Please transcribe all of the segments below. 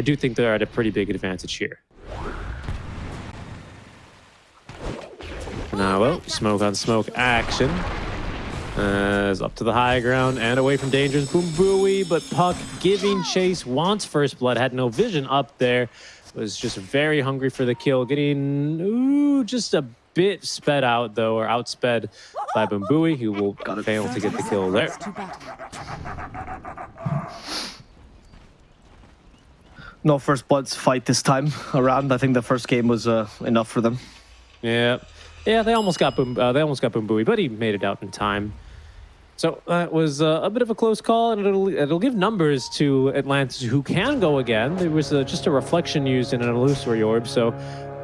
I do think they're at a pretty big advantage here. Now, well, smoke on smoke action. As up to the high ground and away from dangers. Boom Booey, but Puck giving chase, wants first blood, had no vision up there. Was just very hungry for the kill, getting ooh, just a bit sped out though, or outsped by Boom Booey, who will fail to get the kill there. No first bloods fight this time around. I think the first game was uh, enough for them. Yeah, yeah, they almost got Boom. Uh, they almost got Boom Booey, but he made it out in time. So that was uh, a bit of a close call, and it'll it'll give numbers to Atlantis who can go again. There was uh, just a reflection used in an illusory orb, so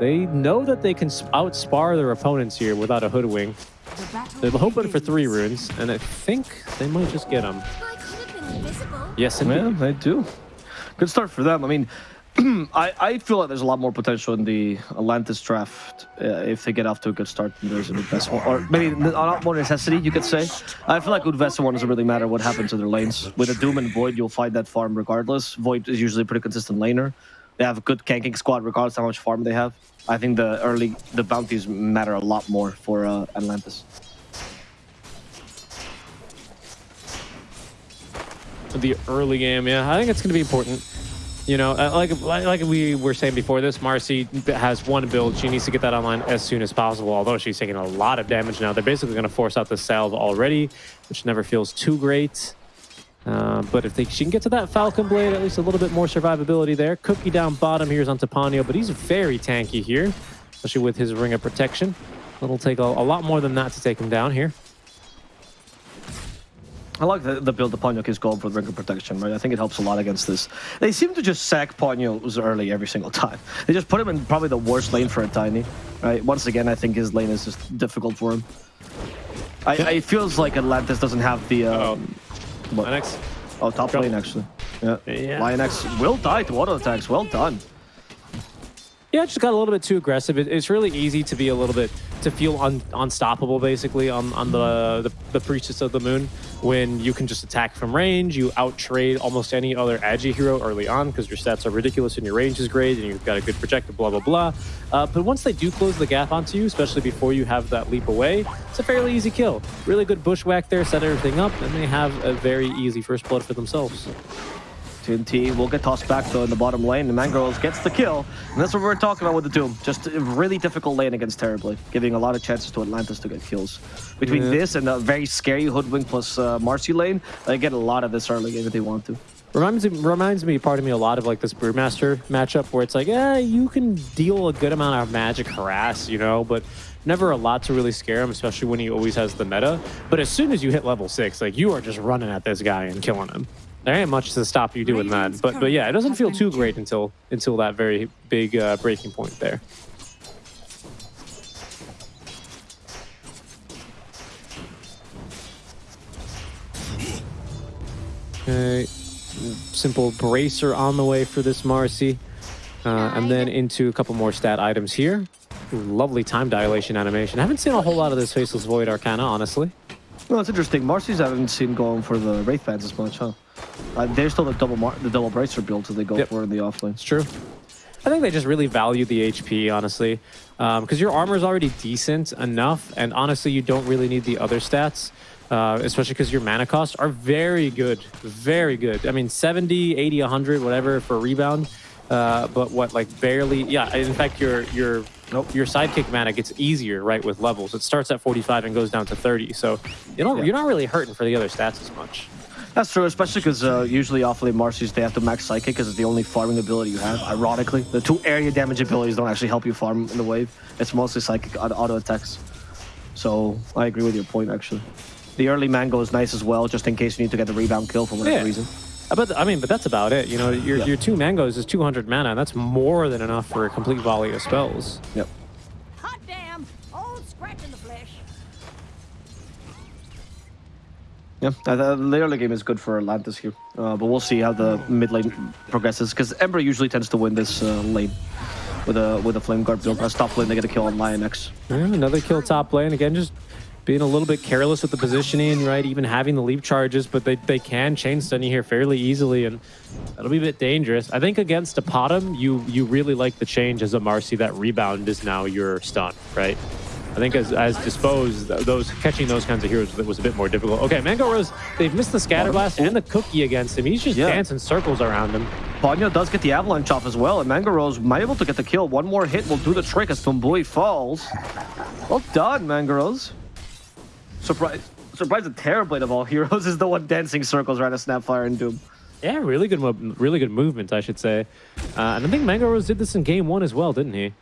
they know that they can outspar their opponents here without a hoodwink. They're hoping for three runes, and I think they might just get them. Yes, indeed. Yeah, they do. Good start for them. I mean, I, I feel like there's a lot more potential in the Atlantis draft uh, if they get off to a good start than there's in Udvesa. Or maybe a lot more necessity, you could say. I feel like Udvesa one doesn't really matter what happens to their lanes. With a Doom and Void, you'll find that farm regardless. Void is usually a pretty consistent laner. They have a good ganking squad regardless how much farm they have. I think the early, the bounties matter a lot more for uh, Atlantis. The early game, yeah. I think it's going to be important. You know, uh, like like we were saying before this, Marci has one build. She needs to get that online as soon as possible, although she's taking a lot of damage now. They're basically going to force out the salve already, which never feels too great. Uh, but if they, she can get to that Falcon Blade, at least a little bit more survivability there. Cookie down bottom here is on Tapanio, but he's very tanky here, especially with his Ring of Protection. It'll take a, a lot more than that to take him down here. I like the, the build the Ponyo is going for the ring of protection, right? I think it helps a lot against this. They seem to just sack Ponyo's early every single time. They just put him in probably the worst lane for a Tiny, right? Once again, I think his lane is just difficult for him. I, I it feels like Atlantis doesn't have the... Um, oh. Lionx? Oh, top lane, actually. Yeah. yeah. Lionx will die to auto attacks. Well done. Yeah, just got a little bit too aggressive. It, it's really easy to be a little bit to feel un, unstoppable, basically, on on the, the, the Priestess of the Moon when you can just attack from range. You outtrade almost any other Agi hero early on because your stats are ridiculous and your range is great and you've got a good projector, blah blah blah. Uh, but once they do close the gap onto you, especially before you have that leap away, it's a fairly easy kill. Really good bushwhack there, set everything up, and they have a very easy first blood for themselves. TNT will get tossed back though in the bottom lane. The Mangroves gets the kill. And that's what we are talking about with the Doom. Just a really difficult lane against Terribly, giving a lot of chances to Atlantis to get kills. Between yeah. this and a very scary Hoodwink plus uh, Marci lane, they get a lot of this early game if they want to. Reminds me, reminds me, part of me, a lot of like this Brewmaster matchup where it's like, yeah, you can deal a good amount of magic harass, you know, but never a lot to really scare him, especially when he always has the meta. But as soon as you hit level six, like you are just running at this guy and killing him there ain't much to stop you doing that. But but yeah, it doesn't feel too great until until that very big uh, breaking point there. Okay, simple bracer on the way for this Marcy. Uh, and then into a couple more stat items here. Ooh, lovely time dilation animation. I haven't seen a whole lot of this Faceless Void Arcana, honestly. Well, it's interesting. Marcy's I haven't seen going for the Wraith Bands as much, huh? Uh, they're still the double the double bracer builds that they go yep. for in the offlane. It's true. I think they just really value the HP, honestly, because um, your armor is already decent enough, and honestly, you don't really need the other stats, uh, especially because your mana costs are very good, very good. I mean, 70, 80, 100, whatever for rebound, uh, but what, like barely, yeah, in fact, your your nope. your sidekick mana gets easier, right, with levels. It starts at 45 and goes down to 30, so you don't, yeah. you're not really hurting for the other stats as much. That's true, especially because uh, usually offlane Marci's they have to max Psychic because it's the only farming ability you have. Ironically, the two area damage abilities don't actually help you farm in the wave. It's mostly Psychic auto attacks. So I agree with your point, actually. The early Mango is nice as well, just in case you need to get the rebound kill for whatever yeah. reason. But I mean, but that's about it. You know, your, yeah. your two mangoes is 200 mana, and that's more than enough for a complete volley of spells. Yep. Yeah, the, the early game is good for Atlantis here, uh, but we'll see how the mid lane progresses because Ember usually tends to win this uh, lane with a with a Flame Guard build. As top lane, they get a kill on Lionx. Yeah, another kill top lane again. Just being a little bit careless with the positioning, right? Even having the leap charges, but they, they can chain stun you here fairly easily, and that'll be a bit dangerous. I think against a Potom, you you really like the change as a Marci. That rebound is now your stun, right? I think as, as disposed, those catching those kinds of heroes was a bit more difficult. Okay, Mango Rose, they've missed the Scatter Blast and the Cookie against him. He's just yeah. dancing circles around him. Ponyo does get the Avalanche off as well, and Mango Rose might be able to get the kill. One more hit will do the trick as Tumblui falls. Well done, Mango Rose. Surprise! Surprised the Terrorblade of all heroes is the one dancing circles around a Snapfire and Doom. Yeah, really good, really good movement, I should say. Uh, and I think Mango Rose did this in game one as well, didn't he?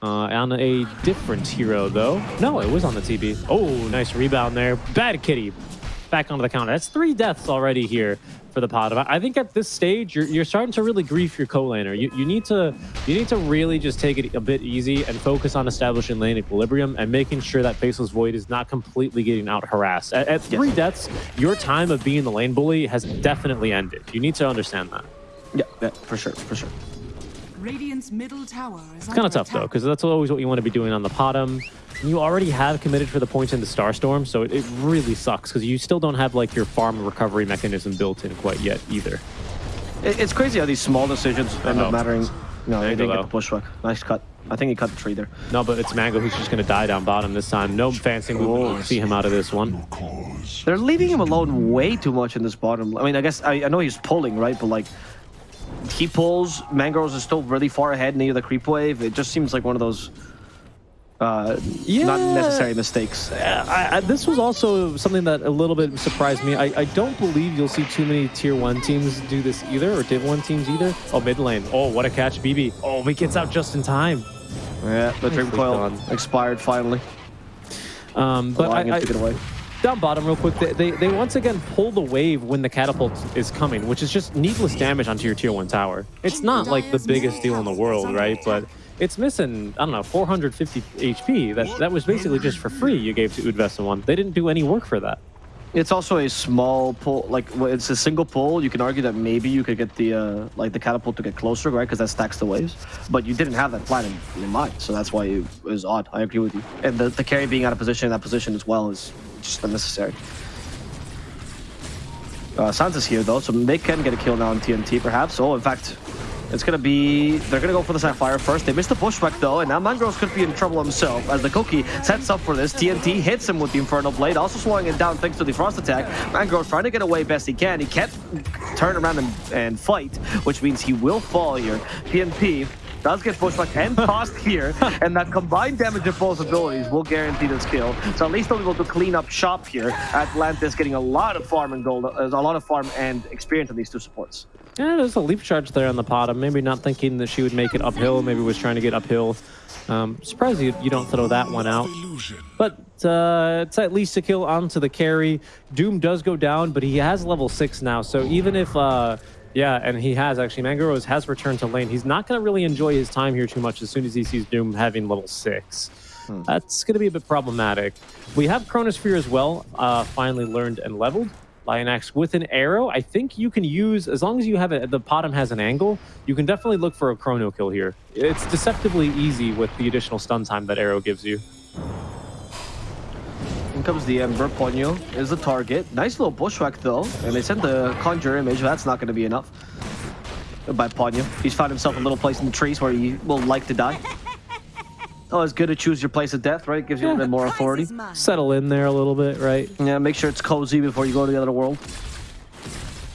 Uh, on a different hero, though. No, it was on the TB. Oh, nice rebound there. Bad kitty. Back onto the counter. That's three deaths already here for the pot. I think at this stage, you're, you're starting to really grief your co-laner. You, you need to you need to really just take it a bit easy and focus on establishing lane equilibrium and making sure that Faceless Void is not completely getting out harassed. At, at three yes. deaths, your time of being the lane bully has definitely ended. You need to understand that. Yeah, yeah for sure, for sure. Radiant's middle tower is It's kind of tough, though, because that's always what you want to be doing on the bottom. You already have committed for the points in the Starstorm, so it, it really sucks, because you still don't have, like, your farm recovery mechanism built in quite yet, either. It, it's crazy how these small decisions end up mattering. No, he didn't get the bushwhack. Nice cut. I think he cut the tree there. No, but it's Mango who's just going to die down bottom this time. No fancy movement. See him out of this one. They're leaving him alone way too much in this bottom. I mean, I guess I, I know he's pulling, right? But like, he pulls. Mango Rose is still really far ahead near the creep wave. It just seems like one of those uh, yeah. not necessary mistakes. I, I, this was also something that a little bit surprised me. I, I, don't believe you'll see too many tier one teams do this either, or div one teams either. Oh, mid lane. Oh, what a catch, BB. Oh, he gets out just in time. Yeah, the Dream Coil expired finally. Um, but I, I, down bottom real quick, they, they, they, once again pull the wave when the catapult is coming, which is just needless damage onto your tier 1 tower. It's not like the biggest deal in the world, right? But it's missing, I don't know, 450 HP. That, that was basically just for free you gave to Udvesa 1. They didn't do any work for that. It's also a small pull, like it's a single pull. You can argue that maybe you could get the uh, like the catapult to get closer, right? Because that stacks the waves. But you didn't have that plan in, in mind, so that's why it was odd. I agree with you. And the, the carry being out of position in that position as well is just unnecessary. Uh, Sansa's here though, so they can get a kill now on TNT perhaps. Oh, in fact, it's gonna be, they're gonna go for the Sapphire first. They missed the pushback though, and now Mangroves could be in trouble himself as the Cookie sets up for this. TNT hits him with the Infernal Blade, also slowing it down thanks to the Frost attack. Mangroves trying to get away best he can. He can't turn around and, and fight, which means he will fall here. PNP does get pushback and tossed here, and that combined damage of both abilities will guarantee this kill. So at least they'll be able to clean up shop here. Atlantis getting a lot of farm and gold, uh, a lot of farm and experience on these two supports. Yeah, there's a leap charge there on the bottom. Maybe not thinking that she would make it uphill. Maybe was trying to get uphill. Um, surprised you, you don't throw that one out. But uh, it's at least a kill onto the carry. Doom does go down, but he has level 6 now. So even if... Uh, yeah, and he has actually. Mango Rose has returned to lane. He's not going to really enjoy his time here too much as soon as he sees Doom having level 6. Hmm. That's going to be a bit problematic. We have Chronosphere as well, uh, finally learned and leveled. Lionax with an arrow, I think you can use, as long as you have it, the bottom has an angle, you can definitely look for a chrono kill here. It's deceptively easy with the additional stun time that arrow gives you. In comes the Ember. Ponyo is the target. Nice little bushwhack though. And they sent the Conjure image. That's not going to be enough by Ponyo. He's found himself a little place in the trees where he will like to die. Oh, it's good to choose your place of death, right? Gives you a little bit more authority. Settle in there a little bit, right? Yeah, make sure it's cozy before you go to the other world.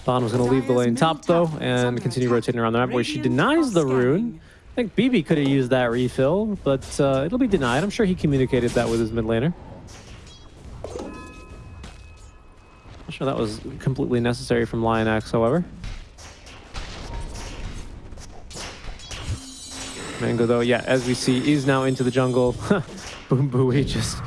Dawn was going to leave the lane top, though, and continue rotating around the map where she denies the rune. I think BB could have used that refill, but uh, it'll be denied. I'm sure he communicated that with his mid laner. Not sure that was completely necessary from Lion Lionax, however. Mango, though, yeah, as we see, is now into the jungle. Boom Booey just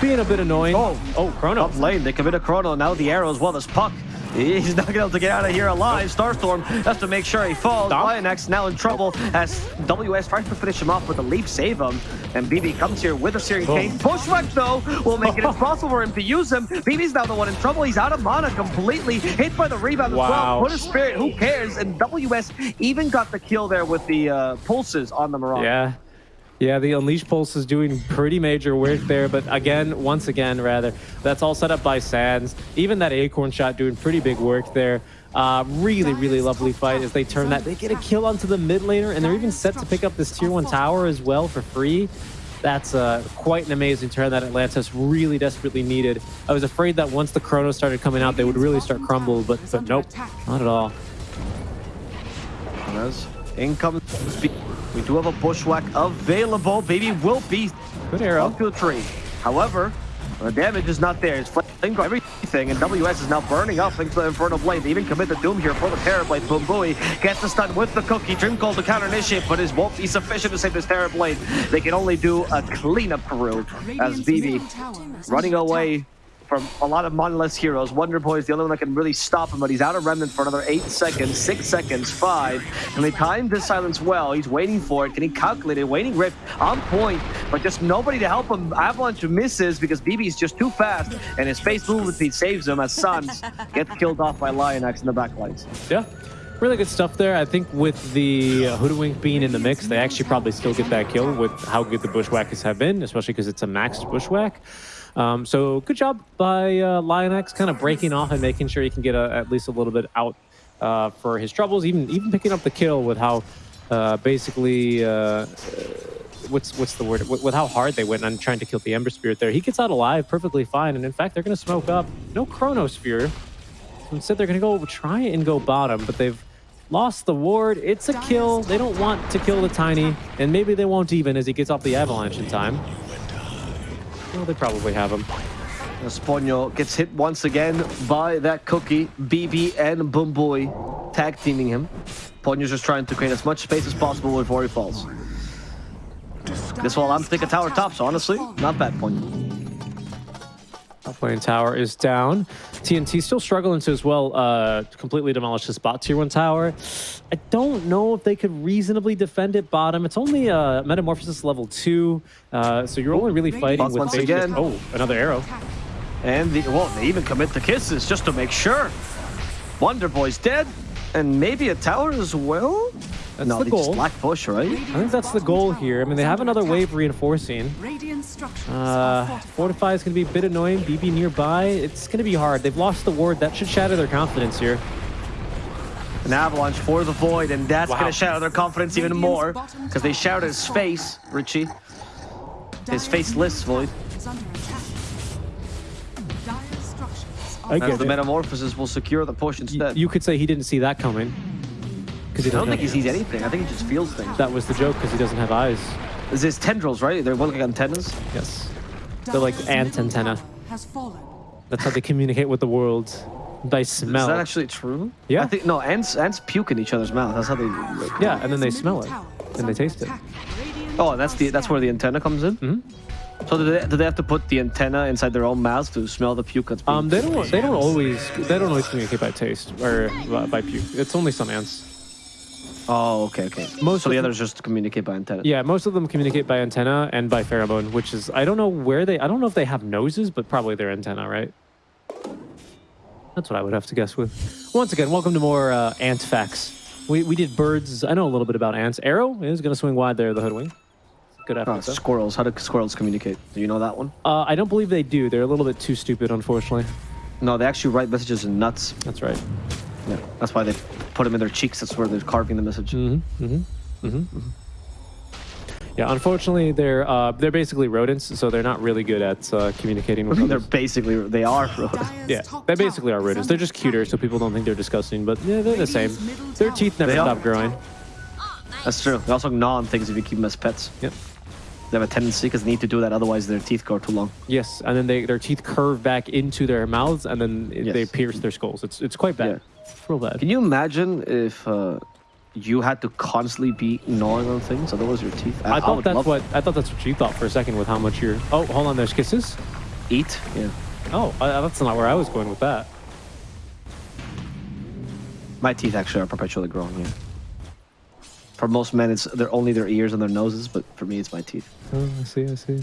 being a bit annoying. Oh, oh, Chrono. Up lane, they commit a Chrono. Now the arrow as well as Puck. He's not going to be able to get out of here alive. Starstorm has to make sure he falls. Stop. Now in trouble as WS tries to finish him off with a leap save him. And BB comes here with a Searing Pain. Pushback though will make it impossible for him to use him. BB's now the one in trouble. He's out of mana completely. Hit by the rebound wow. as well. Put a spirit, who cares? And WS even got the kill there with the uh, pulses on the Marauder. Yeah. Yeah, the Unleash Pulse is doing pretty major work there, but again, once again, rather, that's all set up by Sands. Even that Acorn shot doing pretty big work there. Uh, really, really lovely fight as they turn that. They get a kill onto the mid laner, and they're even set to pick up this tier 1 tower as well for free. That's uh, quite an amazing turn that Atlantis really desperately needed. I was afraid that once the Chrono started coming out, they would really start crumble, but, but nope, not at all. In comes we do have a bushwhack available. Baby will be Good arrow. up to the tree. However, the damage is not there. It's flame everything, and WS is now burning up thanks to the Infernal Blade. They even commit the Doom here for the Terrorblade. Boom Booey gets the stun with the cookie. Dream Coil to counter initiate, but it won't be sufficient to save this Terrorblade. They can only do a cleanup crew as BB middle tower is running under attack. away from a lot of monolith heroes. Wonder Boy is the only one that can really stop him, but he's out of Remnant for another 8 seconds, 6 seconds, 5. And they timed this silence well? He's waiting for it. Can he calculate it? Waning Rift on point, but just nobody to help him. Avalanche misses because BB is just too fast, and his face movement speed saves him as Suns gets killed off by Lionax in the backlines. Yeah, really good stuff there. I think with the uh, Hoodwink being in the mix, they actually probably still get that kill with how good the Bushwhackers have been, especially because it's a maxed Bushwhack. Um, so good job by uh, Lionex kind of breaking off and making sure he can get a, at least a little bit out uh, for his troubles, even even picking up the kill with how uh, basically... Uh, What's what's the word? With how hard they went on trying to kill the Ember Spirit there, he gets out alive perfectly fine. And in fact, they're going to smoke up. No Chronosphere. Instead, they're going to go try and go bottom, but they've lost the ward. It's a kill. They don't want to kill the Tiny, and maybe they won't even as he gets off the Avalanche in time. Well, they probably have him. Esponio gets hit once again by that cookie. BB and Boom Boy tag teaming him. Ponyo's just trying to create as much space as possible before he falls. This to take a tower top, so honestly, not bad, Ponyo. Top lane tower is down. TNT still struggling to as well uh, completely demolish this bot tier one tower. I don't know if they could reasonably defend it bottom. It's only uh, metamorphosis level two, uh, so you're only really fighting Bots with once again. Oh, another arrow. And the, well, they even commit the kisses just to make sure. Wonder Boy's dead, and maybe a tower as well. That's no, the they goal. just black push, right? I think that's the goal here. I mean, they have another wave reinforcing. Uh, are fortified. Fortify is going to be a bit annoying. BB nearby. It's going to be hard. They've lost the ward. That should shatter their confidence here. An avalanche for the void, and that's Wow. gonna shatter their confidence even more because they shout at his face, Richie. His faceless void. I As get the it. metamorphosis will secure the push Y- instead. You could say he didn't see that coming. Because he I don't doesn't think he sees anything. I think he just feels things. That was the joke because he doesn't have eyes. Is this tendrils, right? They're looking antennas. Yes. They're like Dire's ant antenna. Has fallen. That's how they communicate with the world. By Is smell. that actually true? Yeah. I think no. Ants ants puke in each other's mouth. That's how they. Like, yeah, and then they smell it. And they taste it. attack. Radiant Oh, that's the that's where the antenna comes in. Mhm. So do they, do they have to put the antenna inside their own mouth to smell the puke that's being Um, they don't. They don't always. They don't always communicate by taste or by, by puke. It's only some ants. Oh, okay, okay. Most so the others just communicate by antenna. Yeah, most of them communicate by antenna and by pheromone, which is I don't know where they. I don't know if they have noses, but probably their antenna, right? That's what I would have to guess with. Once again, welcome to more uh, ant facts. We we did birds. I know a little bit about ants. Arrow is going to swing wide there. The hoodwink. Good effort. Oh, though. squirrels. How do squirrels communicate? Do you know that one? Uh, I don't believe they do. They're a little bit too stupid, unfortunately. No, they actually write messages in nuts. That's right. Yeah, that's why they put them in their cheeks. That's where they're carving the message. Mm-hmm. Mm-hmm. Mm-hmm. Yeah, unfortunately, they're uh, they're basically rodents, so they're not really good at uh, communicating with other they're basically they are. rodents. Yeah, they basically are rodents. They're just cuter, so people don't think they're disgusting. But yeah, they're the same. Their teeth never They are. stop growing. That's true. They also gnaw on things if you keep them as pets. Yep. They have a tendency because they need to do that, otherwise their teeth grow too long. Yes, and then they their teeth curve back into their mouths, and then it- they pierce their skulls. It's it's quite bad. It's real bad. Can you imagine if uh, you had to constantly be gnawing on things? Otherwise, your teeth. I thought would that's what I thought that's what you thought for a second with how much you're. Oh, hold on, there's kisses. eat. Yeah. Oh, uh, that's not where I was going with that. My teeth actually are perpetually growing. Yeah. For most men, it's they're only their ears and their noses, but for me, it's my teeth. Oh, I see, I see.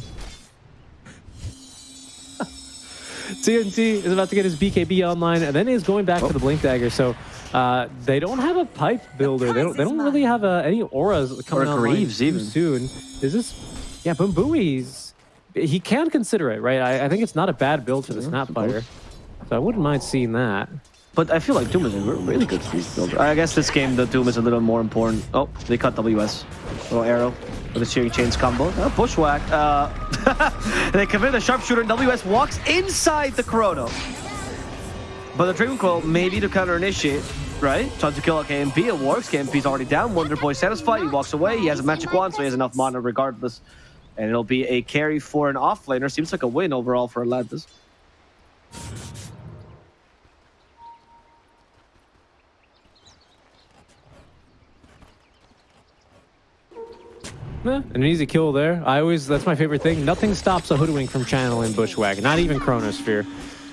TNT is about to get his BKB online, and then he's going back Oh. for the Blink Dagger. So Uh, they don't have a pipe builder. They don't. They don't really have uh, any auras coming Or online Greaves too even. soon. Is this? Yeah, Bumbui's. He can consider it, right? I, I think it's not a bad build for the Snapfire. So I wouldn't mind seeing that. But I feel like Doom is a really good speed builder. I guess this game, the Doom is a little more important. Oh, they cut WS. Little arrow with the Searing Chains combo. Uh, bushwhack. Uh, they commit the sharpshooter and WS walks inside the Chrono. But the Dragon Coil maybe to counter initiate, right? Trying to kill out KMP. It works. KMP's already down. Wonder Boy satisfied. He walks away. He has a magic wand, so he has enough mana regardless. And it'll be a carry for an offlaner. Seems like a win overall for Atlantis. Eh, an easy kill there. I always, that's my favorite thing. Nothing stops a Hoodwink from channeling Bushwhack, not even Chronosphere.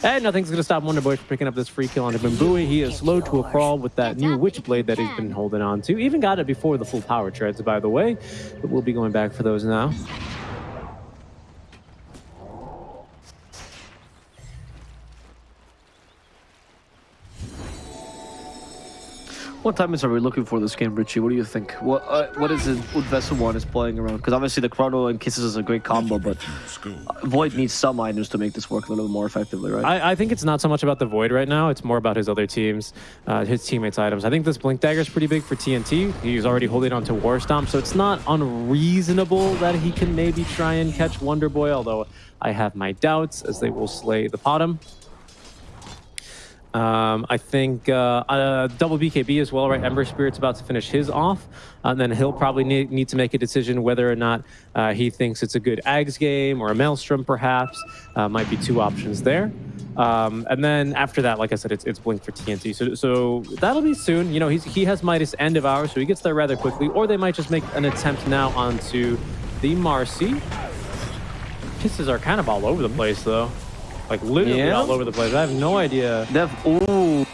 And nothing's going to stop Wonderboy from picking up this free kill onto Bimbui. He is slow to a crawl with that new Witchblade that he's been holding on to. Even got it before the full power treads, by the way. But we'll be going back for those now. What timings are we looking for this game, Richie? What do you think? What uh, what is it Udvesa one is playing around? Because obviously the Chrono and Kisses is a great combo, but Void needs some items to make this work a little more effectively, right? I, I think it's not so much about the Void right now. It's more about his other teams, uh, his teammates' items. I think this Blink Dagger is pretty big for TNT. He's already holding on to War Stomp, so it's not unreasonable that he can maybe try and catch Wonder Boy, although I have my doubts as they will slay the bottom. Um, I think uh, uh, double BKB as well, right? Ember Spirit's about to finish his off, and then he'll probably need, need to make a decision whether or not uh, he thinks it's a good Ags game or a Maelstrom, perhaps. Uh, might be two options there. Um, and then after that, like I said, it's, it's Blink for TNT. So, so that'll be soon. You know, he's, he has Midas end of hour, so he gets there rather quickly. Or they might just make an attempt now onto the Marcy. Pisses are kind of all over the place, though. Like literally Yeah. all over the place. I have no idea. Dev, ooh,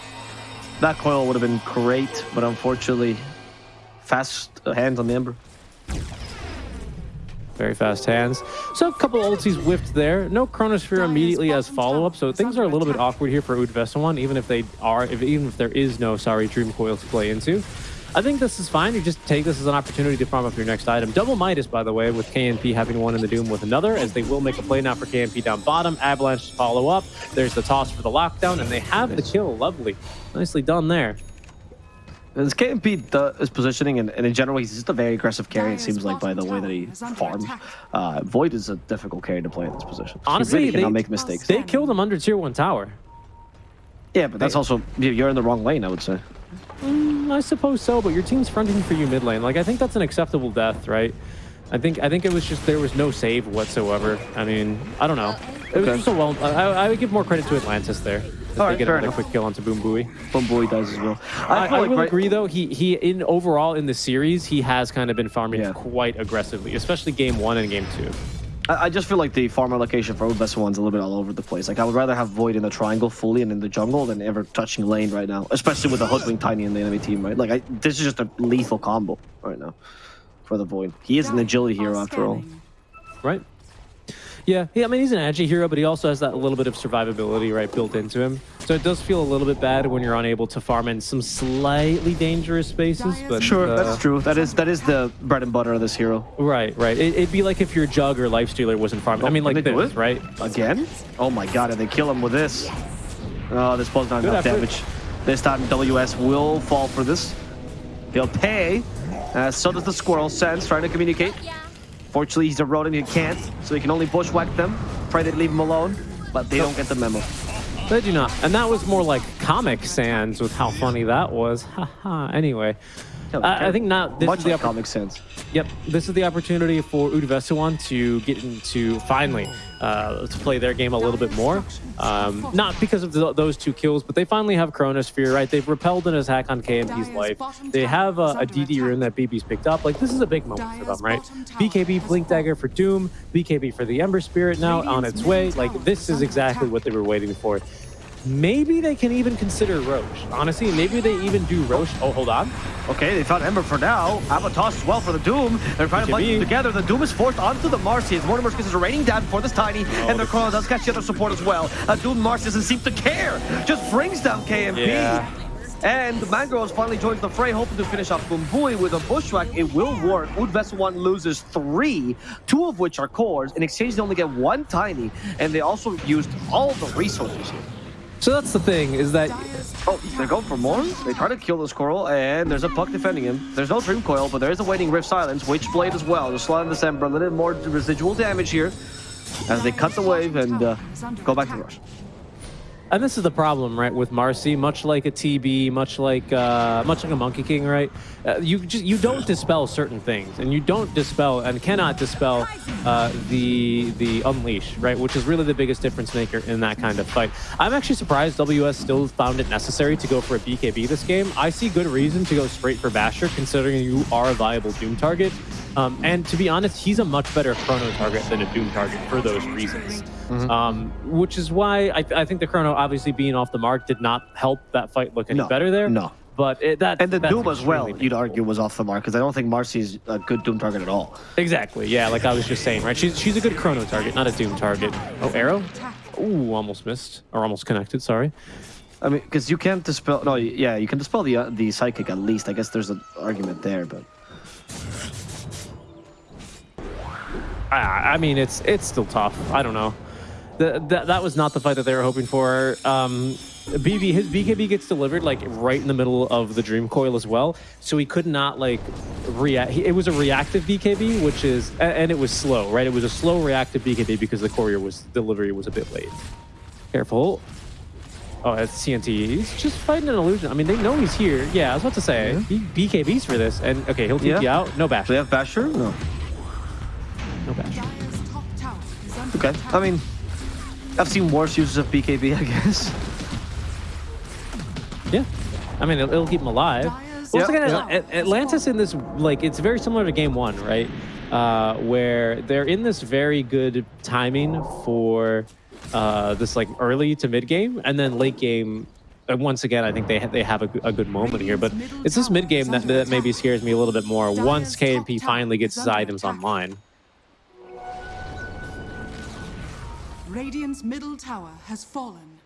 that coil would have been great, but unfortunately, fast uh, hands on the Ember. Very fast hands. So a couple ultis whiffed there. No Chronosphere immediately as follow-up, so things are a little bit awkward here for Udvesawan, even if they are, if, even if there is no, sorry, Dream Coil to play into. I think this is fine. You just take this as an opportunity to farm up your next item. Double Midas, by the way, with KNP having one in the Doom with another, as they will make a play now for KNP down bottom. Avalanche to follow up. There's the toss for the lockdown, and they have the kill. Lovely. Nicely done there. His KMP is positioning, and, and in general, he's just a very aggressive carry, it seems like, by the way that he farms. Uh, Void is a difficult carry to play in this position. Honestly, he really cannot they- make mistakes. They killed him under tier 1 tower. yeah, but that's also, you- you're in the wrong lane, I would say. Mm, I suppose so, but your team's fronting for you mid lane. Like I think that's an acceptable death, right? I think I think it was just there was no save whatsoever. I mean, I don't know. It was Okay. just a well. I, I would give more credit to Atlantis there. If All they get fair enough. quick kill onto Boom Buoy. Bombui does as well. I, feel I like will right- agree though. He he in overall in the series he has kind of been farming Yeah. quite aggressively, especially game one and game two. I, I just feel like the farm allocation for Udvesa one's a little bit all over the place. Like, I would rather have Void in the triangle fully and in the jungle than ever touching lane right now, especially with the Hoodwink Tiny in the enemy team, right? Like, I, this is just a lethal combo right now for the Void. He is an agility hero after all. Right. Yeah, yeah. I mean, he's an edgy hero, but he also has that little bit of survivability, right, built into him. So it does feel a little bit bad when you're unable to farm in some slightly dangerous spaces. But Sure, uh, that's true. That is that is the bread and butter of this hero. Right, right. It, it'd be like if your Jug or Lifestealer wasn't farming. I mean, like this, right? Again? Oh my god, and they kill him with this. Oh, this was not Good enough effort. damage. This time WS will fall for this. He'll pay. Uh, so does the squirrel. Sense trying to communicate. Fortunately, he's a rodent. He can't, so he can only bushwhack them. Pray they leave him alone, but they don't get the memo. They do not. And that was more like Comic Sans with how funny that was. Haha. anyway, I, I think now this Much is the like oppor- Comic Sans. Yep, this is the opportunity for Udvesawan to get into finally uh, to play their game a little bit more. Um, not because of th those two kills, but they finally have Chronosphere, right? They've repelled an attack on KMP's life. They have a, a DD rune that BB's picked up. Like this is a big moment for them, right? BKB Blink Dagger for Doom, BKB for the Ember Spirit now on its way. Like this is exactly what they were waiting for. Maybe they can even consider Roche. Honestly, maybe they even do Roche. Oh, hold on. Okay, they found Ember for now. Avatos as well for the Doom. They're trying to them together. The Doom is forced onto the Marcy as Mortimer's kisses are raining down for this Tiny, oh, and the Chrono does catch the other support as well. A Doom Marcy doesn't seem to care. Just brings down KMP. Yeah. And Mangroves finally joins the fray, hoping to finish off Bumbui with a bushwhack. It will work. Wood Vessel 1 loses three, two of which are cores. In exchange, they only get one tiny, and they also used all the resources here. So that's the thing, is that Oh, they're going for more? They try to kill the squirrel, and there's a puck defending him. There's no Dream Coil, but there is a Waning Rift Silence, Witchblade as well. Just slowing December, a little more residual damage here as they cut the wave and uh, go back to the rush. And this is the problem, right, with Marcy. Much like a TB, much like uh, much like a Monkey King, right? Uh, you just you don't dispel certain things, and you don't dispel and cannot dispel uh, the the unleash, right? Which is really the biggest difference maker in that kind of fight. I'm actually surprised WS still found it necessary to go for a BKB this game. I see good reason to go straight for Basher, considering you are a viable Doom target. Um, and to be honest, he's a much better Chrono target than a Doom target for those reasons. Um, which is why I, I think the Chrono, obviously being off the mark, did not help that fight look any No, better there. no. But it, that And the Doom as well, extremely you'd argue, was off the mark, because I don't think Marcy's a good Doom target at all. Exactly. Yeah, like I was just saying, right? She's she's a good Chrono target, not a Doom target. Oh, arrow. Ooh, almost missed or almost connected. Sorry. I mean, because you can't dispel. No, yeah, you can dispel the uh, the psychic at least. I guess there's an argument there, but I, I mean, it's it's still tough. I don't know. The, that that was not the fight that they were hoping for. Um, BB his BKB gets delivered like right in the middle of the Dream Coil as well, so he could not like react. It was a reactive BKB, which is a- and it was slow, right? It was a slow reactive BKB because the courier was delivery was a bit late. Careful. Oh, that's CNT. He's just fighting an illusion. I mean, they know he's here. Yeah, I was about to say he BKBs for this, and okay, he'll TP Yeah. out. No bash. do they have Basher? No. No bash. Dire's top tower is under Okay. I mean, I've seen worse uses of BKB, I guess. Yeah. I mean, it'll, it'll keep him alive. Dire's Once Yeah, again, yeah. At- Atlantis in this, like, it's very similar to game one, right? Uh, where they're in this very good timing for uh, this, like, early to mid game, and then late game. And once again, I think they ha- they have a good moment here, but it's this mid game that, that maybe scares me a little bit more. Once KNP finally gets his items online. Radiant's middle tower has fallen.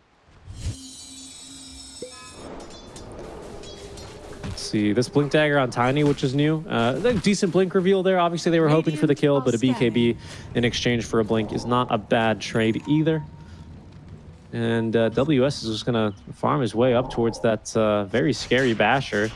Let's see this blink dagger on Tiny, which is new. Uh, a decent blink reveal there. Obviously, they were hoping for the kill, but a BKB in exchange for a blink is not a bad trade either. And uh, WS is just gonna farm his way up towards that uh, very scary basher.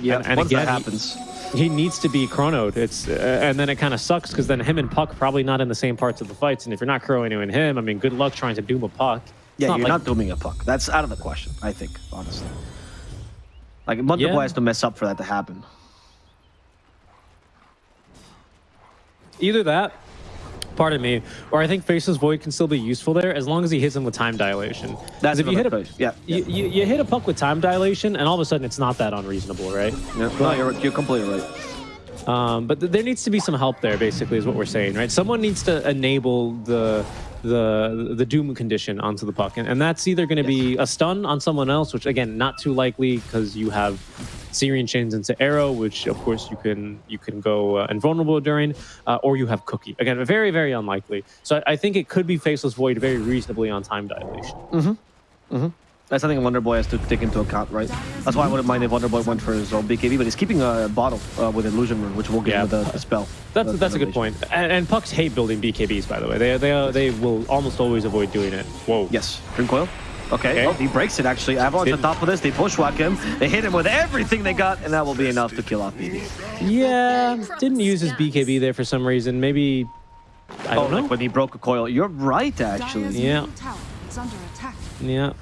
Yeah, And- and once again, that happens. He needs to be chronoed. It's uh, and then it kind of sucks because then him and Puck probably not in the same parts of the fights. And if you're not chronoing him, I mean, good luck trying to doom a Puck. It's Yeah, you're like- not dooming a puck. That's out of the question, I think, honestly. Like, Munderboy Yeah. has to mess up for that to happen. Either that, pardon me, or I think Faceless Void can still be useful there as long as he hits him with time dilation. That's if you hit a. Yeah, You, you, you hit a puck with time dilation, and all of a sudden it's not that unreasonable, right? Yeah, no, you're, you're completely right. Um, but th- there needs to be some help there, basically, is what we're saying, right? Someone needs to enable the the the doom condition onto the puck, and, and that's either going to be a stun on someone else, which again, not too likely because you have Searing chains into arrow, which of course you can you can go uh, invulnerable during, uh, or you have cookie. Again, very very unlikely. So I, I think it could be faceless void very reasonably on time dilation. That's something Wonderboy has to take into account, right? That's why I wouldn't mind if Wonderboy went for his own BKB, but he's keeping a bottle uh, with Illusion Rune, which will give Yeah. him the, the spell. That's the that's a good point. And, and pucks hate building BKBs, by the way. They they uh, they will almost always avoid doing it. Whoa. Yes. Dream Coil. Okay. Okay. Oh, he breaks it, actually. Avalanche on Didn't- top of this. They bushwhack him. They hit him with everything they got, and that will be enough to kill off BB. Yeah, didn't use his BKB there for some reason. Maybe I Oh, don't know. like when he broke a coil. You're right, actually. Yeah. middle tower is under attack. Yeah,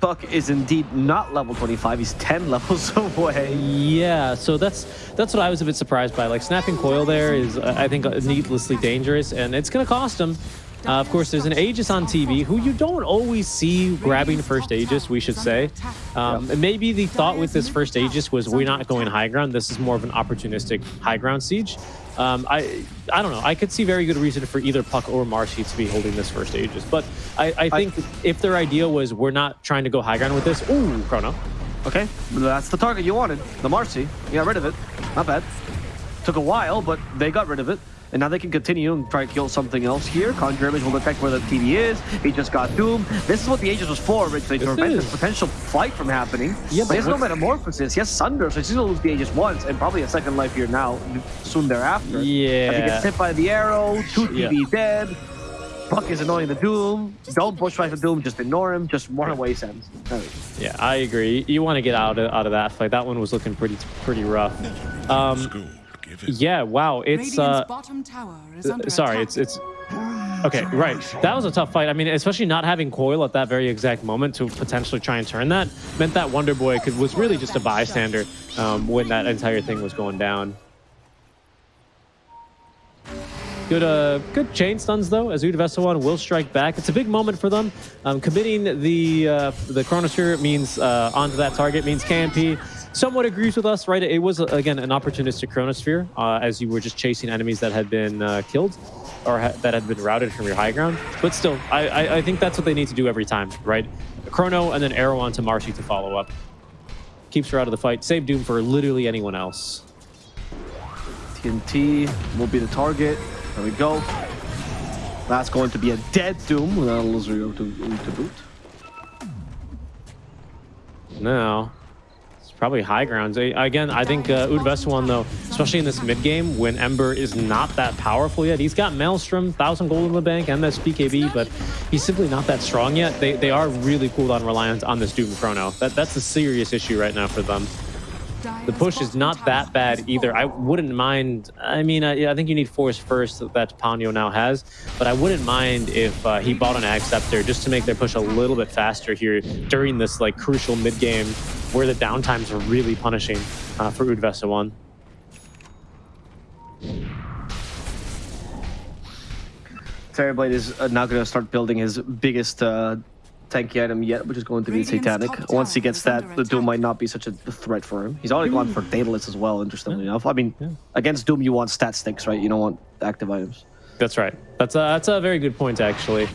Puck is indeed not level 25. He's 10 levels away. yeah. So that's that's what I was a bit surprised by. Like snapping coil there is, I think, needlessly dangerous, and it's gonna cost him. Uh, of course, there's an Aegis on TB who you don't always see grabbing first Aegis, we should say. Um, and Maybe the thought with this first Aegis was we're not going high ground. This is more of an opportunistic high ground siege. Um, I I don't know. I could see very good reason for either Puck or Marcy to be holding this first Aegis. But I, I think if their idea was we're not trying to go high ground with this, ooh, Chrono. Okay, that's the target you wanted. The Marcy. You got rid of it. Not bad. Took a while, but they got rid of it. And now they can continue and try to kill something else here. Conjure Image will detect where the TB is. He just got Doom. This is what the Aegis was for, originally, to This prevent is- this potential fight from happening. Yeah, but but he has no Metamorphosis. He has Sunder, so he's going to lose the Aegis once, and probably a second life here now, soon thereafter. Yeah. As he gets hit by the arrow, two Yeah. Dead. Puck is annoying the Doom. Don't push back the Doom, just ignore him. Just run away, Sans. There we go. Yeah, I agree. You want to get out of, out of that fight. That one was looking pretty pretty rough. Um, School, it. yeah, wow. It's uh, bottom tower is under sorry. attack. It's it's okay. Right. That was a tough fight. I mean, especially not having Coil at that very exact moment to potentially try and turn that meant that Wonder Boy could was really just a bystander um, when that entire thing was going down. Good, uh, good chain stuns though. As Udvesawan will strike back. It's a big moment for them. Um, committing the uh, the Chronosphere means uh, onto that target means KMP somewhat agrees with us, right? It was again an opportunistic Chronosphere uh, as you were just chasing enemies that had been uh, killed or ha that had been routed from your high ground. But still, I, I I think that's what they need to do every time, right? Chrono and then arrow onto Marcy to follow up. Keeps her out of the fight. Save Doom for literally anyone else. TNT will be the target. There we go. That's going to be a dead Doom. That'll zero to, to boot. No. Probably high grounds. Again, I think uh, Udvesuwan, though, especially in this mid game when Ember is not that powerful yet. He's got Maelstrom, 1,000 gold in the bank, and this BKB, but he's simply not that strong yet. They, they are really cooldown reliant on this Doom Chrono. That, that's a serious issue right now for them. The push is not that bad either. I wouldn't mind. I mean, I, I think you need Force first that Ponyo now has, but I wouldn't mind if uh, he bought an Ag just to make their push a little bit faster here during this like crucial mid game where the downtimes are really punishing uh, for Udvesa one. Terrorblade is now going to start building his biggest uh, tanky item yet, which is going to be Radiant's Satanic. Once he gets that, the Doom might not be such a threat for him. He's already gone for Daedalus as well, interestingly enough. I mean, Yeah. against Doom, you want stat sticks, right? You don't want active items. That's right. That's a, that's a very good point, actually.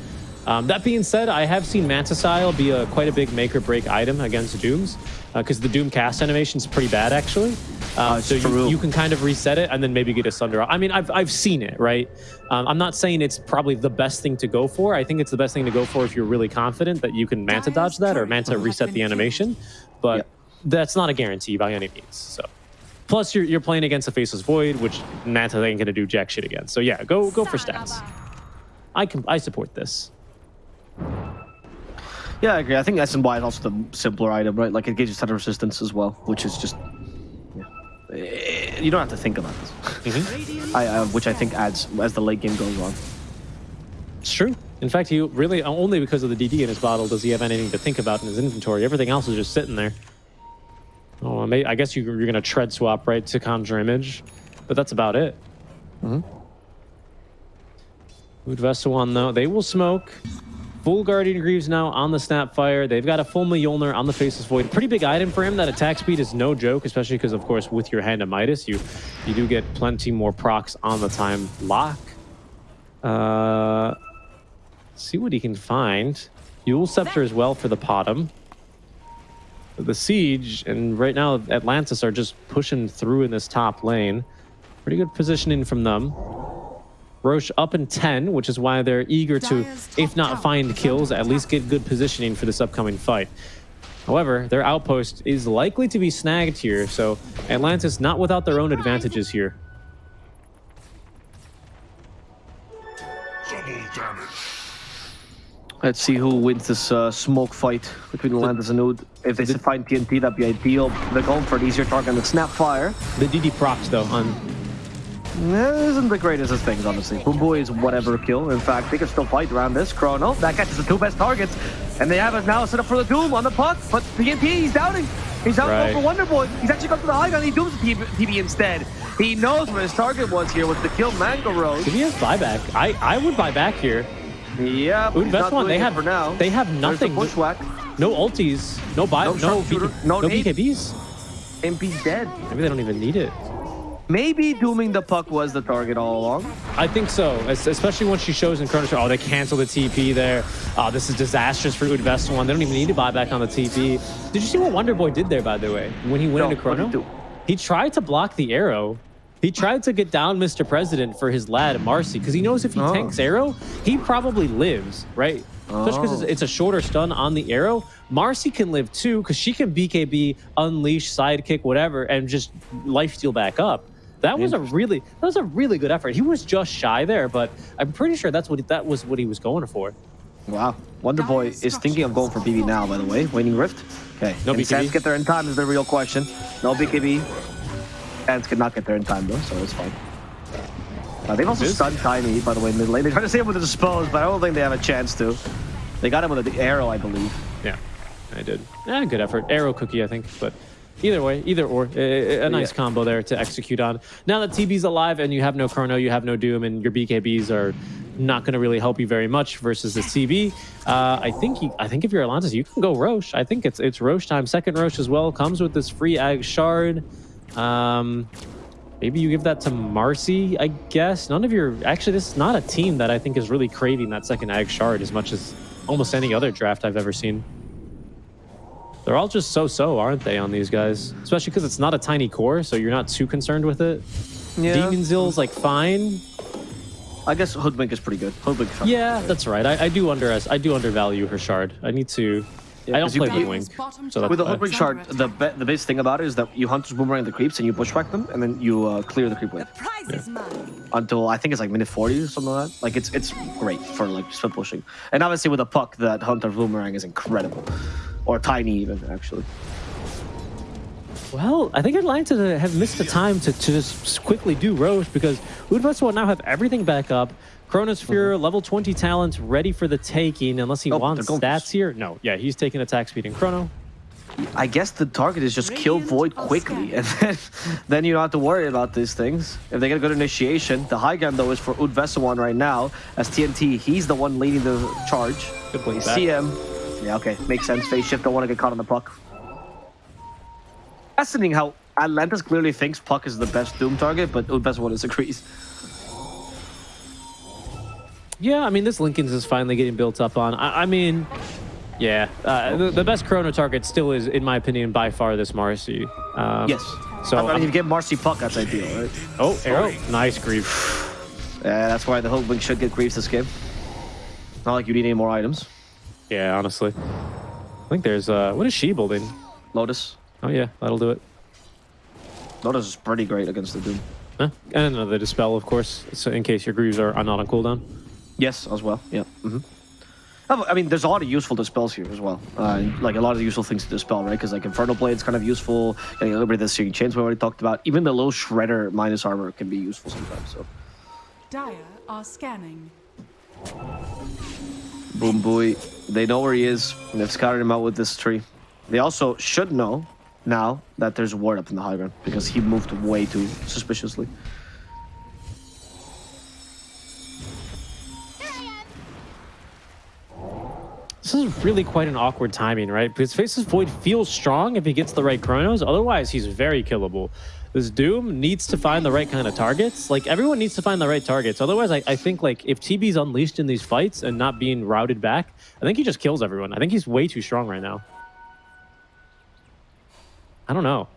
Um, that being said, I have seen Manta Style be a quite a big make or break item against Dooms because the Doom cast animation is pretty bad, actually. Uh, it's so you, you can kind of reset it and then maybe get a Sunder. I mean, I've, I've seen it, right? Um, I'm not saying it's probably the best thing to go for. I think it's the best thing to go for if you're really confident that you can Manta dodge that or Manta reset the animation. But Yep. that's not a guarantee by any means. So. Plus, you're, you're playing against a Faceless Void, which Manta ain't going to do jack shit against. So yeah, go go for stats. I can I support this. Yeah, I agree. I think SNY is also the simpler item, right? Like it gives you stunner resistance as well, which is just yeah. You don't have to think about this. I, uh, which I think adds as the late game goes on. It's true. In fact, he really only because of the DD in his bottle does he have anything to think about in his inventory. Everything else is just sitting there. Oh, I, guess you, you're going to tread swap right to conjure image, but that's about it. Mhm. Udvesawan, though, they will smoke. Full Guardian Greaves now on the Snapfire. They've got a full Mjolnir on the Faceless Void. Pretty big item for him. That attack speed is no joke, especially because, of course, with your Hand of Midas, you, you do get plenty more procs on the time lock. Uh, see what he can find. Yule Scepter as well for the Potom. The Siege, and right now Atlantis are just pushing through in this top lane. Pretty good positioning from them. Roche up in 10, which is why they're eager to, if not find kills, at least get good positioning for this upcoming fight. However, their outpost is likely to be snagged here, so Atlantis not without their own advantages here. Let's see who wins this uh, smoke fight between Atlantis and Oud. If they find TNT, that'd be ideal. They're going for an easier target than Snapfire. The DD procs, though, on That isn't the greatest of things, honestly. Boom Boy is whatever kill. In fact, they can still fight around this. Chrono, that catches the two best targets. And they have it now set up for the Doom on the puck. But TNT, he's doubting. He's out Right. for Wonder Boy. He's actually gone for the high ground. He dooms the TB instead. He knows what his target was here was to kill Mango Rose. Did he has buyback? I, I would buy back here. Yeah, Ooh, best one. They have for now. They have nothing. the bushwhack. No ultis. No buy. No No, no no. BKBs. MP's dead. Maybe they don't even need it. Maybe dooming the puck was the target all along. I think so, es- especially when she shows in Chrono Trigger, Oh, they cancel the TP there. Oh, this is disastrous for Udvest one. They don't even need to buy back on the TP. Did you see what Wonder Boy did there, by the way, when he went No, into Chrono? he? Tried to block the arrow, He tried to get down Mr. President for his lad Marcy because he knows if he Oh. tanks arrow, he probably lives, right? Especially because Oh. it's, it's a shorter stun on the arrow. Marcy can live too because she can BKB, unleash, sidekick, whatever, and just life steal back up. That was a really that was a really good effort. He was just shy there, but I'm pretty sure that's what that was what he was going for. Wow. Wonder Boy is thinking of going for BB now, by the way. Waning Rift. Okay. No Can BKB? Sands get there in time is the real question. No BKB. Sands cannot get there in time, though, so it's fine. Uh, they've also This- stunned Tiny, by the way, mid lane. They're trying to save him with the dispose, but I don't think they have a chance to. They got him with the arrow, I believe. Yeah, I did. Yeah, good effort. Arrow cookie, I think, but either way, either or, a, a nice Yeah. combo there to execute on. Now that TB's alive and you have no Chrono, you have no Doom, and your BKBs are not going to really help you very much versus the TB. Uh, I think you, I think if you're Atlantis, you can go Roche. I think it's it's Roche time. Second Roche as well comes with this free Ag Shard. Um, maybe you give that to Marcy, I guess. None of your actually, this is not a team that I think is really craving that second Ag Shard as much as almost any other draft I've ever seen. They're all just so-so, aren't they, on these guys? Especially because it's not a tiny core, so you're not too concerned with it. Demon Zill's like fine. I guess Hoodwink is pretty good. Hoodwink. is. Yeah, that's right. I, I do under I do undervalue her shard. I need to. Yeah, I don't play you- Hoodwink, so With the why. Hoodwink shard, the be the biggest thing about it is that you hunt boomerang the creeps and you bushwhack them, and then you uh, clear the creep wave Prize is mine. until I think it's like minute 40 or something like that. Like it's it's great for like split pushing. And obviously with a puck, that hunter boomerang is incredible, or tiny even actually. Well, I think Atlanta have missed the time to, to just quickly do Roche because Udvest will now have everything back up. Chronosphere, mm-hmm. level 20 talent, ready for the taking, unless he Oh, wants they're stats here. No, yeah, he's taking attack speed in Chrono. I guess the target is just kill Void are quickly, and then, then you don't have to worry about these things. If they get a good initiation, the high ground though is for Udvesawan right now, as TNT, he's the one leading the charge. Good blink You see him. Yeah, okay, makes sense. Phase shift, don't want to get caught on the puck. Fascinating how Atlantis clearly thinks puck is the best Doom target, but Udvesawan disagrees. Yeah, I mean, this Linken's is finally getting built up on. I, I mean, yeah, uh, the, the best Chrono target still is, in my opinion, by far this Marcy. Um, Yes. So, I mean, if I'm- you get Marcy puck, that's ideal, right? oh, arrow, nice grief. Yeah, that's why the Hulkling should get Greaves this game. Not like you need any more items. Yeah, honestly, I think there's uh, what is she building? Lotus. Oh yeah, that'll do it. Lotus is pretty great against the Doom. Huh? And another dispel, of course, so in case your Greaves are, are not on cooldown. Yes, as well. Yeah. hmm I mean, there's a lot of useful dispels here as well. Uh, like a lot of useful things to dispel, right? Because like Infernal Blade's kind of useful. Getting a little bit of the Searing Chains we already talked about. Even the little Shredder minus armor can be useful sometimes. So, Dire are scanning. Boom, boy. They know where he is. And they've scouted him out with this tree. They also should know now that there's a ward up in the high ground because he moved way too suspiciously. This is really quite an awkward timing, right? Because Faceless Void feels strong if he gets the right chronos. Otherwise, he's very killable. This Doom needs to find the right kind of targets. Like, everyone needs to find the right targets. Otherwise, I, I think, like, if TB's unleashed in these fights and not being routed back, I think he just kills everyone. I think he's way too strong right now. I don't know.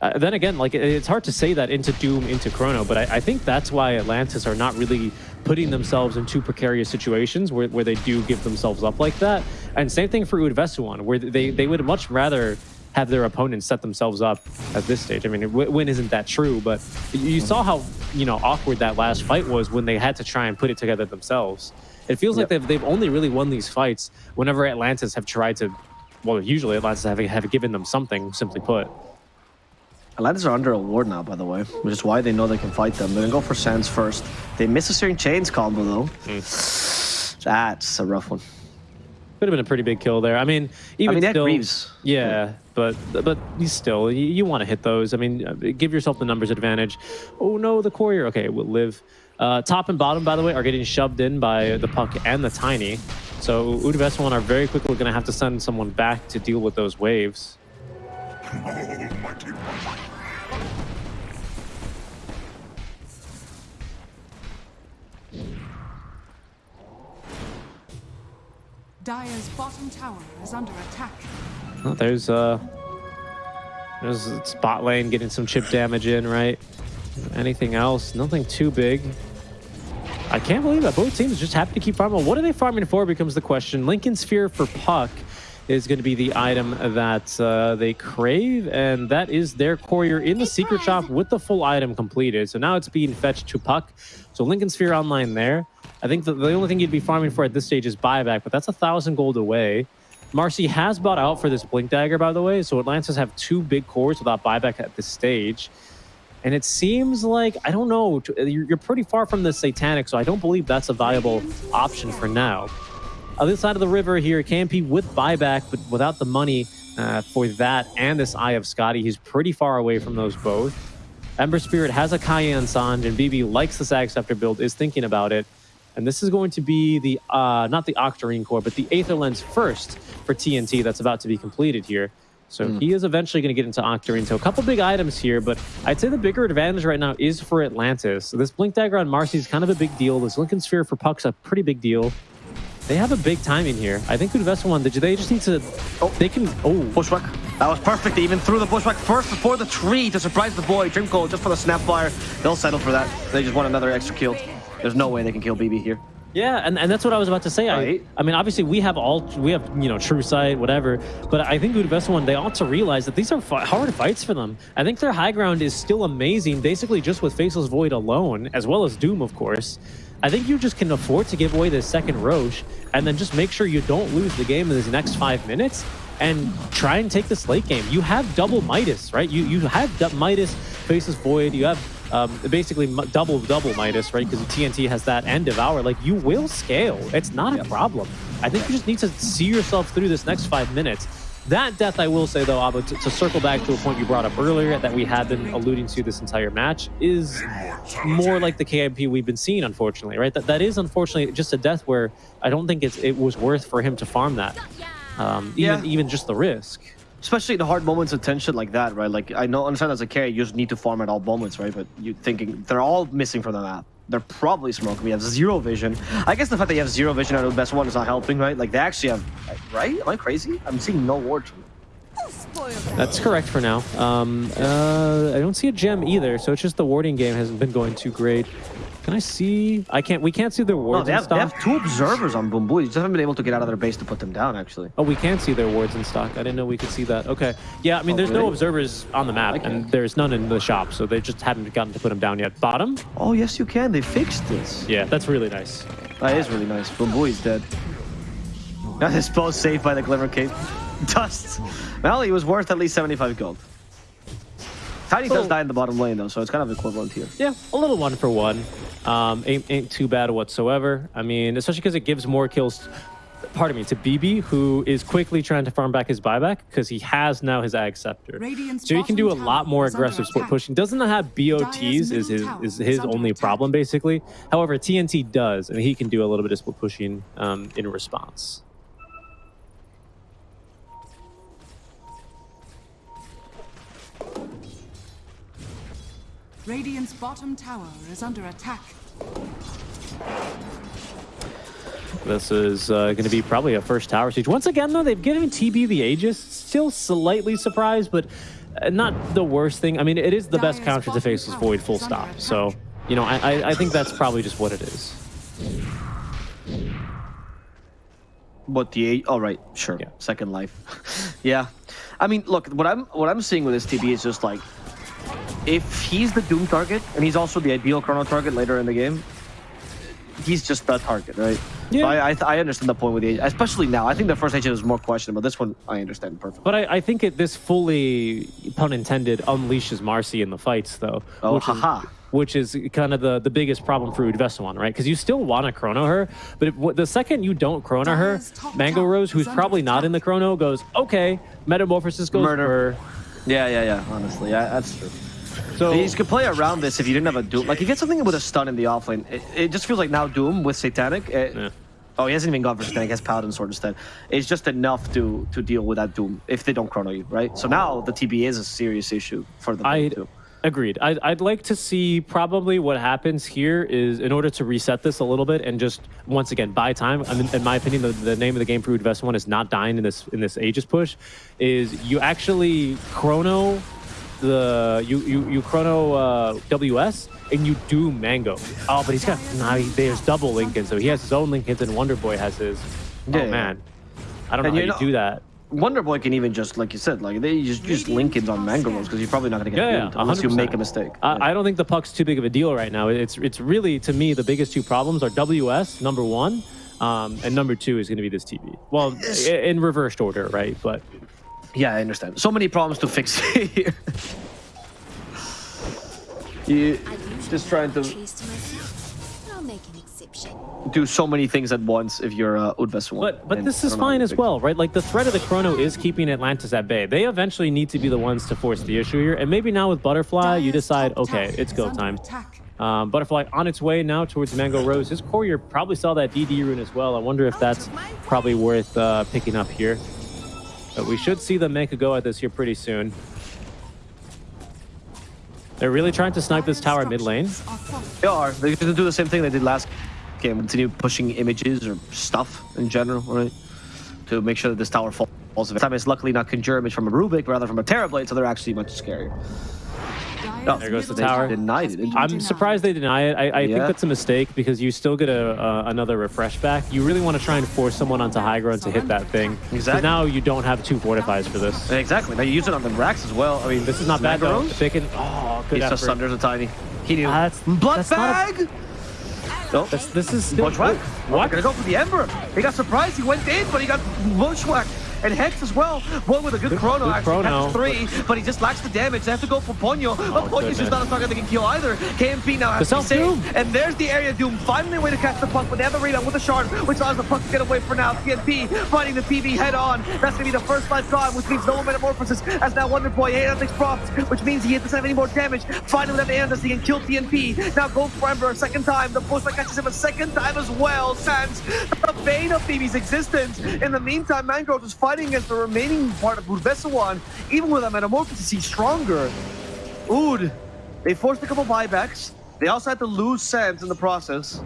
Uh, then again, like it- it's hard to say that into Doom, into Chrono, but I, I think that's why Atlantis are not really putting themselves in too precarious situations where, where they do give themselves up like that. And same thing for Udvesuan, where they, they would much rather have their opponents set themselves up at this stage. I mean, win isn't that true, but you saw how you know awkward that last fight was when they had to try and put it together themselves. It feels like they've, they've only really won these fights whenever Atlantis have tried to, well, usually Atlantis have, have given them something, simply put. Atlantis are under a ward now, by the way, which is why they know they can fight them. They're gonna go for Sands first. They miss a Searing Chains combo though. Mm. That's a rough one. Could have been a pretty big kill there. I mean, even I mean, they still, Greaves. yeah, but but you still you, you want to hit those. I mean, uh, give yourself the numbers advantage. Oh no, the courier. Okay, we'll live. Uh, top and bottom, by the way, are getting shoved in by the puck and the tiny. So Udveswan are very quickly going to have to send someone back to deal with those waves. Dire's bottom tower is under attack. Oh, there's uh, there's spot lane getting some chip damage in, right? Anything else? Nothing too big. I can't believe that both teams just happy to keep farming. What are they farming for becomes the question. Linken Sphere for Puck is going to be the item that uh, they crave, and that is their courier in the secret shop with the full item completed. So now it's being fetched to Puck. So Linken Sphere online there. I think that the only thing you'd be farming for at this stage is buyback, but that's a thousand gold away. Marcy has bought out for this Blink Dagger, by the way, so Atlantis have two big cores without buyback at this stage. And it seems like, I don't know, you're pretty far from the Satanic, so I don't believe that's a viable option for now. Other side of the river here, KMP with buyback, but without the money uh, for that and this Eye of Skadi. He's pretty far away from those both. Ember Spirit has a Kaya and Sange, and BB likes the Sag Scepter build, is thinking about it. And this is going to be the, uh, not the Octarine core, but the Aether Lens first for TNT that's about to be completed here. So mm. he is eventually going to get into Octarine. So a couple big items here, but I'd say the bigger advantage right now is for Atlantis. So this Blink Dagger on Marcy is kind of a big deal. This Linken Sphere for Puck's a pretty big deal. They have a big timing here. I think Udvesa one, did they just need to... Oh, they can... Oh. Bushwhack. That was perfect. They even threw the Bushwhack first before the tree to surprise the boy. Dream Coil just for the Snapfire. They'll settle for that. They just want another extra kill. There's no way they can kill BB here. Yeah, and, and that's what I was about to say. Right. I, I mean, obviously we have all we have you know True Sight, whatever. But I think Udvesa one they ought to realize that these are hard fights for them. I think their high ground is still amazing, basically just with Faceless Void alone, as well as Doom, of course. I think you just can afford to give away the second Roche, and then just make sure you don't lose the game in these next five minutes and try and take this late game. You have double Midas, right? You you have Midas, Faceless Void, you have um, basically double double Midas, right? Because TNT has that and Devour. Like you will scale. It's not a problem. I think you just need to see yourself through this next five minutes. That death, I will say though, Avo, to, to, circle back to a point you brought up earlier that we have been alluding to this entire match, is more like the KMP we've been seeing, unfortunately, right? That that is unfortunately just a death where I don't think it's it was worth for him to farm that, um, even yeah. even just the risk especially the hard moments of tension like that, right? Like I know, understand as a carry, you just need to farm at all moments, right? But you thinking they're all missing from the map. They're probably smoking. We have zero vision. I guess the fact that you have zero vision out of the best one is not helping, right? Like they actually have, right? Am I crazy? I'm seeing no wards. That's correct for now. Um, uh, I don't see a gem either, so it's just the warding game hasn't been going too great. Can I see? I can't. We can't see their wards no, they have, They have two observers on Bumbu. You just haven't been able to get out of their base to put them down, actually. Oh, we can't see their wards in stock. I didn't know we could see that. Okay. Yeah, I mean, oh, there's really? no observers on the map, and there's none in the shop, so they just haven't gotten to put them down yet. Bottom? Oh, yes, you can. They fixed this. Yeah, that's really nice. That is really nice. Bumbu is dead. Got his bow saved by the Glimmer Cape. Dust. Well, he was worth at least 75 gold. Tiny does oh. die in the bottom lane, though, so it's kind of equivalent here. Yeah, a little one for one. Um, ain't, ain't too bad whatsoever. I mean, especially because it gives more kills, pardon me, to BB, who is quickly trying to farm back his buyback because he has now his Ag Scepter. So he can do a lot more aggressive split pushing. Doesn't have BOTs is his is his only problem, basically. However, TNT does, and he can do a little bit of split pushing um, in response. Radiant's bottom tower is under attack. This is uh, going to be probably a first tower siege. Once again, though, they've given TB the Aegis. Still slightly surprised, but uh, not the worst thing. I mean, it is the best counter to face Faceless Void, full stop. So, you know, I, I think that's probably just what it is. What the? All oh, right, sure. Yeah. Second life. yeah, I mean, look, what I'm what I'm seeing with this TB is just like if he's the Doom target, and he's also the ideal Chrono target later in the game, he's just the target, right? Yeah. So I, I, I, understand the point with the especially now. I think the first agent is more questionable. This one I understand perfectly. But I, I think it this fully, pun intended, unleashes Marcy in the fights, though. Oh, which haha. Is, which is kind of the, the biggest problem for Udvesawan, right? Because you still want to chrono her, but if, the second you don't chrono her, Mango Rose, who's probably not in the chrono, goes, okay, Metamorphosis goes Murder. Yeah, yeah, yeah, honestly. Yeah, that's true. So you could play around this if you didn't have a Doom. Like, you get something with a stun in the offlane. It, it just feels like now Doom with Satanic. It, yeah. Oh, he hasn't even gone for Satanic. He has Paladin Sword instead. It's just enough to to deal with that Doom if they don't chrono you, right? So now the TB is a serious issue for the I, too. Agreed. I'd, I'd like to see probably what happens here is in order to reset this a little bit and just once again buy time. I mean, in my opinion, the, the name of the game for Udvesa one is not dying in this in this Aegis push. Is you actually chrono the you you you chrono uh, WS and you do Mango. Oh, but he's got nah, he- there's double Linken, so he has his own Linkens and Wonder Boy has his. Yeah, oh yeah. man, I don't know And how you're you not- do that. Wonder Boy can even just, like you said, like they just just Linkens on Mango because you're probably not gonna get Yeah, yeah, yeah, unless you 100%. make a mistake. Yeah. I, I don't think the puck's too big of a deal right now. It's it's really to me the biggest two problems are WS number one, um, and number two is going to be this TB. Well, i- in reversed order, right? But Yeah, I understand. So many problems to fix here. you just trying to do so many things at once if you're uh, Udves one. but but and this is don't know how fine as well, right? Like the threat of the chrono is keeping Atlantis at bay. They eventually need to be the ones to force the issue here, and maybe now with Butterfly, you decide, okay, it's go time. Um, Butterfly on its way now towards Mango Rose. His courier probably saw that DD rune as well. I wonder if that's probably worth uh, picking up here. But we should see them make a go at this here pretty soon. They're really trying to snipe this tower mid lane. Structures are falling. They are. They're going to do the same thing they did last game. Continue pushing images or stuff in general, right? To make sure that this tower falls. This time it's luckily not Conjure image from a Rubik, rather from a Terrorblade, so they're actually much scarier. Dire's Oh, There goes the tower. Denied it, I'm denied. surprised they deny it. I, I think Yeah. that's a mistake because you still get a uh, another refresh back. You really want to try and force someone onto high ground to hit that thing. 'Cause Exactly. now you don't have two fortifies for this. Exactly. Now you use it on the racks as well. I mean, This is not bad Mango though. Rose, If they can, oh, good He just effort. sunders a tiny. He knew. That's- Blood that's not a- bag. No. This, this is Bushwhack? What? Gonna go for the Ember. He got surprised. He went in, but he got Bushwhack. And Hex as well. One with a good, Good- chrono, good actually. chrono. Three, but he just lacks the damage. They have to go for Ponyo. Oh, but Ponyo's Oh, just not a target they can kill either. KMP now has The to be. And there's the area doom. finally a way to catch the puck, but they have the rebound with the shard, which allows the puck to get away for now. TNP fighting the TB head on. That's gonna be the first life gone, which means no metamorphosis. As now Wonder Boy, hey, nothing's props, which means he doesn't have any more damage. Finally, at the end, as he can kill TNP. Now goes for Ember a second time. The push that catches him a second time as well. Sans the bane of Phoebe's existence. In the meantime, Mangrove is fighting against the remaining part of Budvesawan. Even with a metamorphosis, he's stronger. Ood, they forced a couple buybacks. They also had to lose Sans in the process.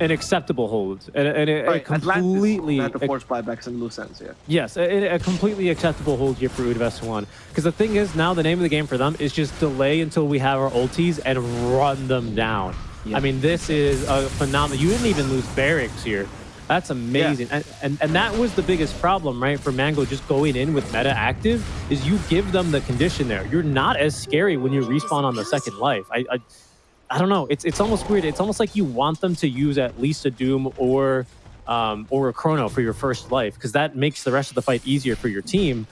an acceptable hold, and, and it, Right, it completely Atlantis had to force buybacks and lose Sans, yeah. yes, a, a completely acceptable hold here for Udvest one. Because the thing is, now the name of the game for them is just delay until we have our ulties and run them down. Yeah. I mean, this is a phenomenal. You didn't even lose barracks here. That's amazing, and, and and that was the biggest problem, right? For Mango just going in with meta active is you give them the condition there. You're not as scary when you respawn on the second life. I, I I don't know. It's it's almost weird. It's almost like you want them to use at least a Doom or um, or a Chrono for your first life because that makes the rest of the fight easier for your team.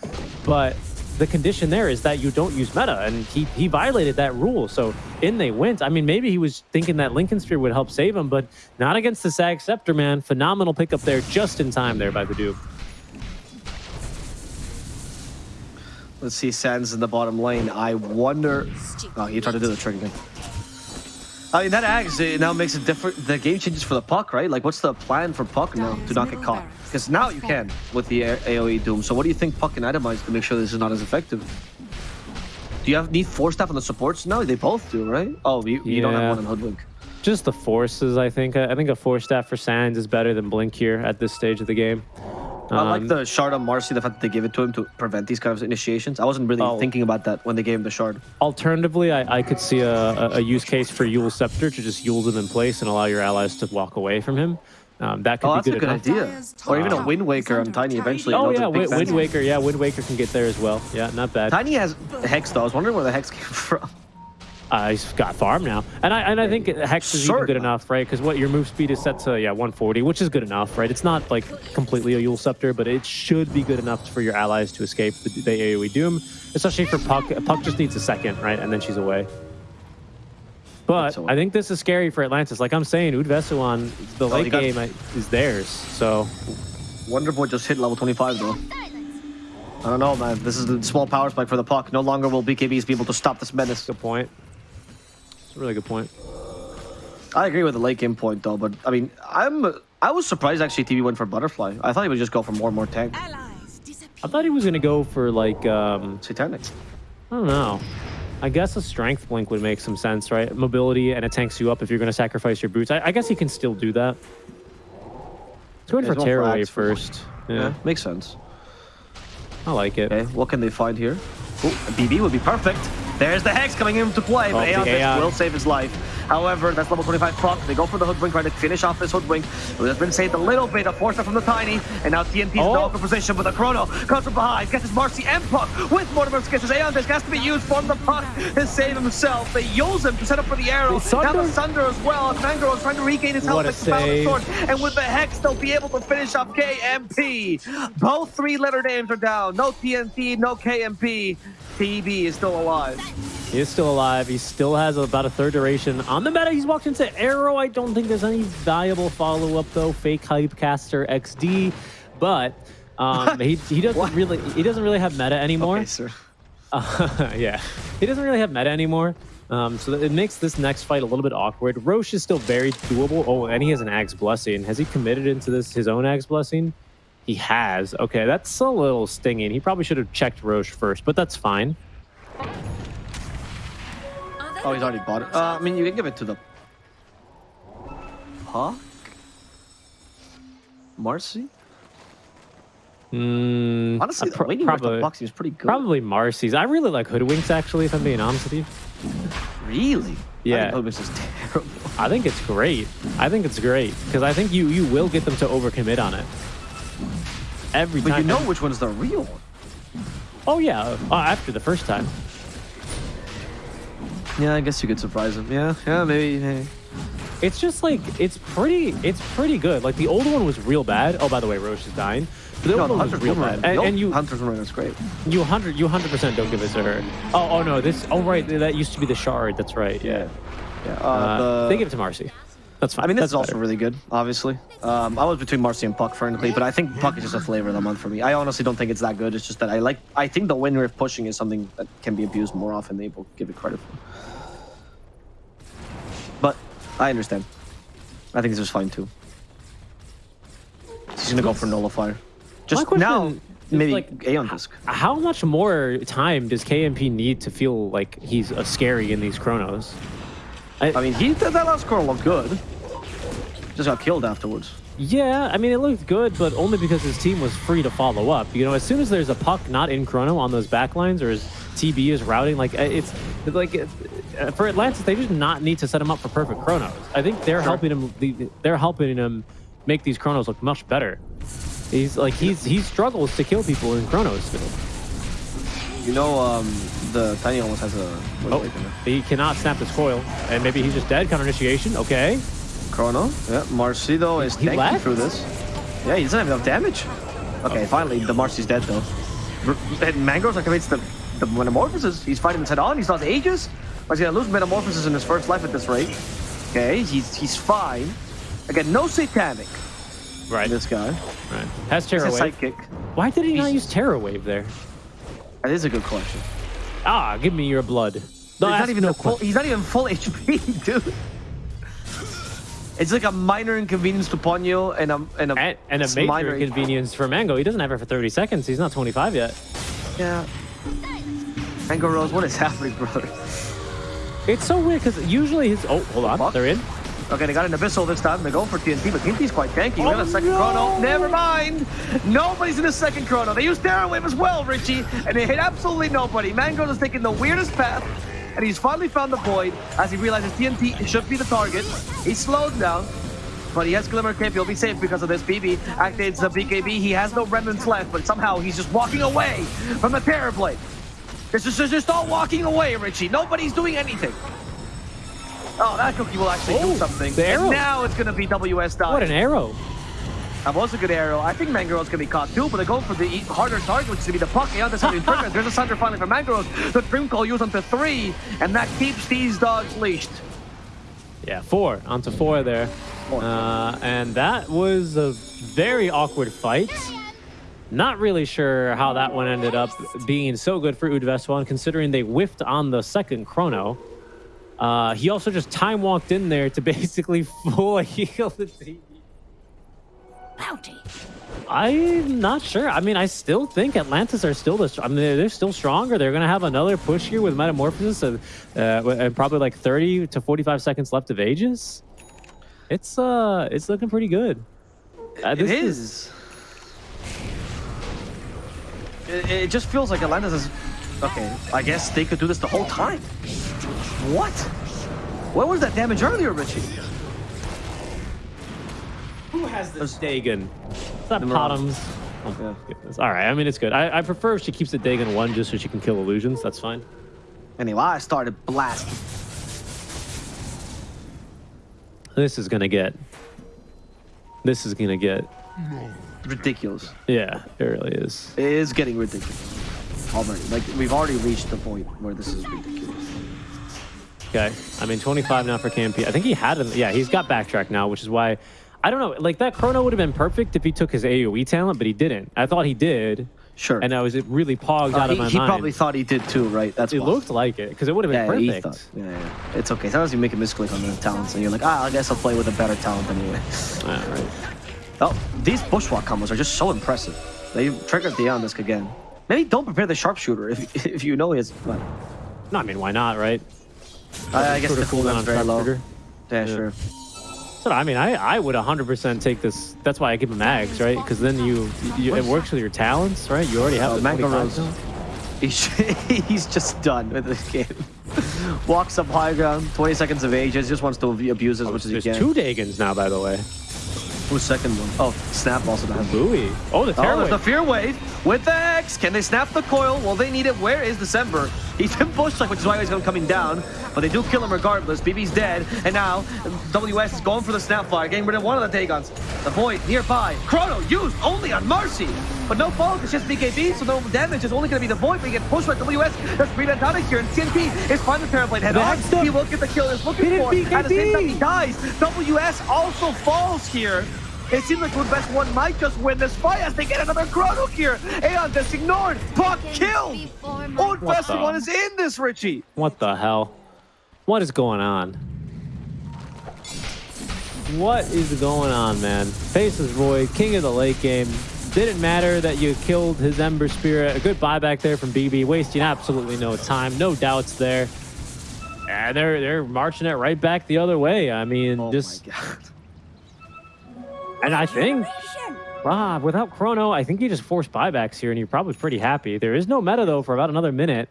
But the condition there is that you don't use meta, and he he violated that rule. So in they went. I mean, maybe he was thinking that Linken Sphere would help save him, but not against the Sag Scepter, man. Phenomenal pickup there, just in time there by the Doom. Let's see Sans in the bottom lane. I wonder. Oh, he tried to do the trick again. I mean, that Axe it now makes it different. The game changes for the puck, right? Like, what's the plan for puck now to not get caught? Because now you can with the AoE Doom. So, what do you think puck can itemize to make sure this is not as effective? Do you have need Force Staff on the supports? No, they both do, right? Oh, you, you don't have one in Hoodwink. Just the forces, I think. I I think a Force Staff for Sands is better than Blink here at this stage of the game. I like Um, the shard on Marcy, the fact that they give it to him to prevent these kind of initiations. I wasn't really Oh. thinking about that when they gave him the shard. Alternatively, I, I could see a, a, a use case for Eul Scepter to just Yule them in place and allow your allies to walk away from him. Um, that could Oh, be that's a good good enough. idea. Or even a Wind Waker on Tiny eventually. Oh yeah, Wind. Wind Waker. Yeah, Wind Waker can get there as well. Yeah, not bad. Tiny has Hex though. I was wondering where the Hex came from. Uh, he's got farm now, and I and I think Hex is even good enough, right? Because what your move speed is set to yeah 140, which is good enough, right? It's not like completely a Eul Scepter, but it should be good enough for your allies to escape the, the AOE Doom, especially for Puck. Puck just needs a second, right, and then she's away. But I think this is scary for Atlantis. Like I'm saying, Udvesuan, the Oh, late got- game uh, is theirs. So Wonder Boy just hit level 25 though. I don't know, man. This is a small power spike for the puck. No longer will BKBs be able to stop this menace. good point. It's a really good point. I agree with the late game point though, but I mean, I'm I was surprised actually TB went for Butterfly. I thought he would just go for more and more tank. I thought he was gonna go for like um, Satanic. I don't know. I guess a strength blink would make some sense, right? Mobility and it tanks you up if you're going to sacrifice your boots. I, I guess he can still do that. Let's go in for he's going for tearaway axe for- first. Yeah, Yeah, makes sense. I like it. Okay, what can they find here? Oh, a BB would be perfect. There's the Hex coming into play, but Oh, the Aeon Aeon. will save his life. However, that's level 25 Puck. They go for the Hoodwink, trying to finish off this Hoodwink. It has been saved a little bit, a force from the Tiny, and now TNT is Oh. in awkward position, but the Chrono comes from behind, catches Marcy and Puck with Mortimer's kisses. Aeon Disc has to be used from the Puck to save himself. They use him to set up for the arrow. The Now the Sunder. As well. Mangro is trying to regain his health What a with the Power of. Sword. And with the Hex, they'll be able to finish off KMP. Both three-letter names are down. No TNT, no KMP. TB is still alive. He is still alive. He still has about a third duration on the meta. He's walked into Arrow. I don't think there's any valuable follow-up though. Fake hype caster XD, but um, he he doesn't really he doesn't really have meta anymore. Okay, sir. Uh, yeah, he doesn't really have meta anymore. Um, so it makes this next fight a little bit awkward. Roche is still very doable. Oh, and he has an Ags Blessing. Has he committed into this his own Ags Blessing? He has. Okay, that's a little stinging. He probably should have checked Roche first, but that's fine. Oh, he's already bought it. Uh, I mean, you can give it to the Puck? Marcy? Mm, Honestly, uh, the with the probably, Puck seems pretty good. probably Marcy's. I really like Hoodwinks, actually, if I'm being honest with you. Really? Yeah. I think Hoodwinks is terrible. I think it's great. I think it's great because I think you you will get them to overcommit on it every But time. you know which one's the real one. Oh yeah, uh, after the first time. Yeah, I guess you could surprise him. Yeah, yeah, maybe. maybe. It's just like it's pretty. It's pretty good. Like the old one was real bad. Oh, by the way, Roche is dying. But the No, old the one was real bad. And, and you Hunter's Boomerang is great. you hundred you hundred percent don't give it to her. Oh oh no, this. Oh right, that used to be the shard. That's right. Yeah. Yeah. Uh, Uh, the... They give it to Marcy. That's fine. I mean, this That's is also better. really good, obviously. Um, I was between Marcy and Puck, frankly, but I think Puck is just a flavor of the month for me. I honestly don't think it's that good. It's just that I like. I think the win rate pushing is something that can be abused more often than people give it credit for. But I understand. I think this is fine too. He's gonna go for nullifier. Just now, maybe like, Aeon Disc. How much more time does KMP need to feel like he's a scary in these chronos? I mean, he that last score looked good. Just got killed afterwards. Yeah, I mean, it looked good, but only because his team was free to follow up. You know, as soon as there's a puck not in chrono on those backlines or his TB is routing, like, uh, it's it's like uh, for Atlantis, they just not need to set him up for perfect chronos. I think they're helping him. They're helping him make these chronos look much better. He's like he's he struggles to kill people in chronos still. You know, um, the Tiny almost has a. Oh, he cannot snap this coil, and maybe he's just dead. Counter initiation. Okay. Chrono. Yeah, Marcido is He tanking left? through this. Yeah, he doesn't have enough damage. Okay, finally, the Marcy's dead though. And Mangro's like commits the, the Metamorphosis. He's fighting this head on. He's lost Aegis. But he's gonna lose Metamorphosis in his first life at this rate. Okay, he's he's fine. Again, no Satanic. Right. This guy. Right. Has Terror Wave. sidekick. Why did he not use Terror Wave there? That is a good question. Ah, give me your blood. No, he's not even no full, he's not even full HP, dude. It's like a minor inconvenience to Ponyo and a and a, And, and a major minor inconvenience for Mango. He doesn't have it for 30 seconds. He's not 25 yet. Yeah. Mango Rose, what is happening, brother? It's so weird because usually his. Oh, hold on. Fuck. They're in. Okay, they got an Abyssal this time. They go for TNT, but TNT's quite tanky. we have Oh, a second no! chrono. Never mind. Nobody's in the second chrono. They used Terror Wave as well, Richie, and they hit absolutely nobody. Mango is taking the weirdest path, and he's finally found the void as he realizes TNT should be the target. He slows down, but he has Glimmer Cape. He'll be safe because of this. BB activates the BKB. He has no remnants left, but somehow he's just walking away from the Terror Blade. This is just all walking away, Richie. Nobody's doing anything. Oh, that cookie will actually Oh, do something. the arrow. And now it's going to be WS die. What an arrow. That was a good arrow. I think Mangrove's to be caught too, but they go for the harder target, which is to be the puck. Yeah, that's something triggered. There's a center finally for Mangrove. The Dream Coil used onto three, and that keeps these dogs leashed. Yeah, four. Onto four there. Four. Uh, and that was a very awkward fight. Not really sure how that one ended up being so good for Udveswan, considering they whiffed on the second chrono. Uh, he also just time walked in there to basically full heal the team. Bounty. I'm not sure. I mean, I still think Atlantis are still the. I mean, they're, they're still stronger. They're gonna have another push here with Metamorphosis, and, uh, and probably like 30 to 45 seconds left of Aegis. It's uh, it's looking pretty good. Uh, It this is. It, it just feels like Atlantis is Okay, I guess they could do this the whole time. What? What was that damage earlier, Richie? Who has this Dagon? It's not Number one. Bottoms. Oh, Yeah. goodness. All right. I mean, it's good. I, I prefer if she keeps the Dagon one just so she can kill illusions. That's fine. Anyway, I started blasting. This is gonna get. This is gonna get. Ridiculous. Yeah, it really is. It is getting ridiculous. Already. Like, we've already reached the point where this is ridiculous. Okay. I mean, 25 now for KMP. I think he had him. Yeah, he's got backtrack now, which is why. I don't know. Like that chrono would have been perfect if he took his AoE talent, but he didn't. I thought he did, Sure. and I was it really pogged Uh, out of he my he mind. probably thought he did too, right? That's it why. looked like it because it would have Yeah, been he perfect. thought. Yeah, yeah. It's okay. Sometimes you make a misclick on the talents, and you're like, ah, I guess I'll play with a better talent anyway. Yeah, right. Oh, these Bushwhack combos are just so impressive. They triggered the Disk again. Maybe don't prepare the sharpshooter if if you know he has. Well, No, I mean, why not, right? I, I guess the cooldown cooldown's very low. Yeah, Yeah. sure. So I mean, I, I would 100% take this. That's why I give him mags, right? Because then you, you it works with your talents, right? You already have Oh, the 25 Rose. He's, he's just done with this game. Walks up high ground, 20 seconds of Aegis, just wants to abuse as oh, much as he Oh, There's two Dagons now, by the way. Who's second one? Oh, Snap also does. Buoy. Oh, the Oh, Terror there's the Fear Wave with the X. Can they snap the coil? Well, they need it. Where is December? He's in bush which is why he's gonna coming down. But they do kill him regardless. BB's dead. And now WS is going for the Snapfire, getting rid of one of the Dagons. The Void nearby. Chrono used only on Marcy. But no fault. It's just BKB, so no damage. It's only going to be the Void. But he gets pushed by WS. There's Breedant out of here. And TNT is finding the Terrorblade head on. The- He will get the kill he's looking for. At the same time, he dies. WS also falls here. It seems like the best one might just win this fight as they get another chrono here. Aeon gets ignored. Puck killed. Old What Festival the- one is in this, Richie. What the hell? What is going on? What is going on, man? Faceless Void, king of the late game. Didn't matter that you killed his Ember Spirit. A good buyback there from BB, wasting absolutely no time. No doubts there. And they're they're marching it right back the other way. I mean, Oh just my god. And I think ah, without Chrono, I think you just force buybacks here, and you're probably pretty happy. There is no meta though for about another minute.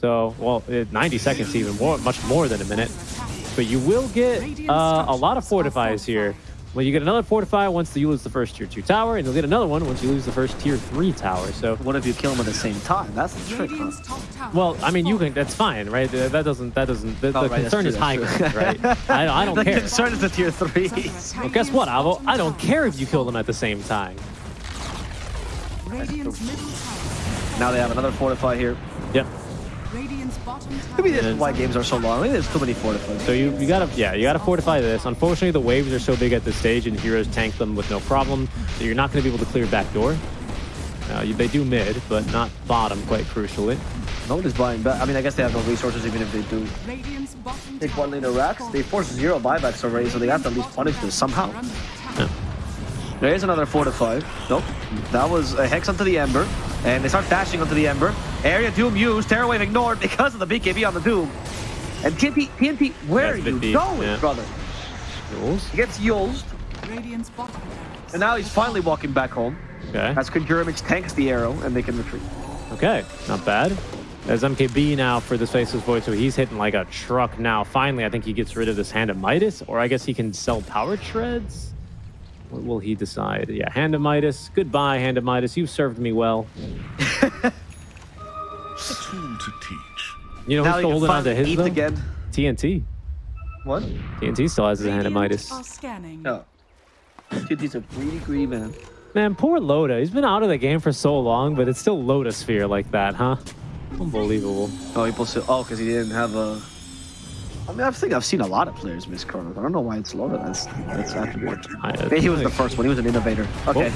So, well, eh, 90 seconds even more, much more than a minute. But you will get uh, a lot of fortifies here. Well, you get another fortify once you lose the first tier two tower, and you'll get another one once you lose the first tier three tower. So, What if you kill them at the same time? That's the trick. Huh? Radiant's top tower. well, I mean, you can. That's fine, right? That doesn't. That doesn't. The, Oh, the right, concern is high ground, right? I, I don't the care. concern is the tier three. Well, guess what, Avo? I don't care if you kill them at the same time. Radiant's middle tower. now they have another fortify here. Yep. Radiant's bottom tower. Maybe this is why games are so long. Maybe there's too many fortifies. So you, you gotta yeah you gotta fortify this. Unfortunately, the waves are so big at this stage, and heroes tank them with no problem. So you're not gonna be able to clear back door. Uh, you, they do mid, but not bottom, quite crucially. Nobody's buying back. I mean, I guess they have no resources even if they do. Take one lane racks. They forced zero buybacks already, so they have to at least punish this somehow. Attack. There is another fortify. Nope. That was a hex onto the Ember. And they start dashing onto the Ember. Area Doom used. Terror Wave ignored because of the BKB on the Doom. And TNT, TNT, where That's are you deep, going, yeah. brother? Rules. He gets used. Radiant's bottom. And now he's finally walking back home. Okay. As Conjure images tanks the arrow and they can retreat. Okay. Not bad. There's MKB now for the Faceless Void, so he's hitting like a truck now. Finally, I think he gets rid of this Hand of Midas, or I guess he can sell Power Treads. What will he decide? Yeah, Hand of Midas. Goodbye, Hand of Midas. You've served me well. A tool to teach. You know now who's still holding on to his though? again. TNT. What? TNT still has his Hand of Midas. are scanning. No. TNT's a greedy, greedy man. Man, poor Loda. He's been out of the game for so long, but it's still Loda Sphere like that, huh? Unbelievable. Oh, he posted. Oh, because he didn't have a. I mean, I think I've seen a lot of players miss Chrono. I don't know why it's loaded. That's that's attribute. Maybe he was the first one. He was an innovator. Oh. Okay.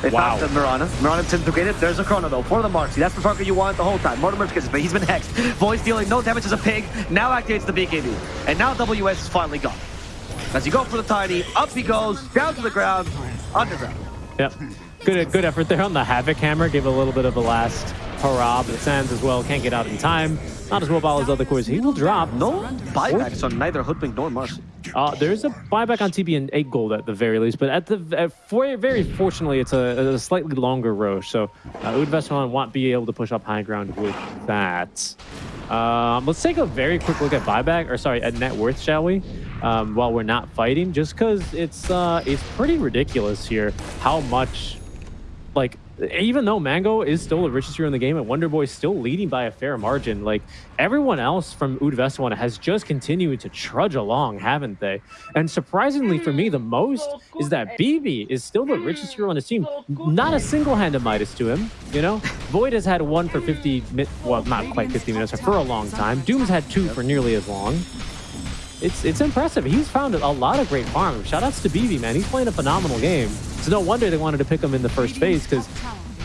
They Wow. found the Mirana. Mirana's integrated. There's a Chrono though for the Marcy. That's the Parker you want the whole time. Mortimer's kisses, but he's been hexed. Voice dealing no damage as a pig. Now activates the BKB. And now WS is finally gone. As you go for the tiny, up he goes, down to the ground, underground. Yep. Good, good effort there on the Havoc Hammer. Give a little bit of a last Parab, Sands as well, can't get out in time. Not as mobile as other cores. He will drop. No buybacks on neither Hoodwink nor Marcy. Uh, there's a buyback on TB and 8 gold at the very least, but at the at for, very fortunately, it's a, a slightly longer Roche, so uh, Udveston won't be able to push up high ground with that. Um, let's take a very quick look at buyback, or sorry, at net worth, shall we? Um, while we're not fighting, just because it's uh, it's pretty ridiculous here how much, like, even though Mango is still the richest hero in the game and Wonder Boy is still leading by a fair margin, like everyone else from Udvestan has just continued to trudge along, haven't they? And surprisingly for me, the most is that BB is still the richest hero on the team. Not a single hand of Midas to him, you know? Void has had one for 50, well, not quite 50 minutes, for a long time. Doom's had two for nearly as long. It's it's impressive. He's found a lot of great farms. Shoutouts to BB, man. He's playing a phenomenal game. It's no wonder they wanted to pick him in the first phase because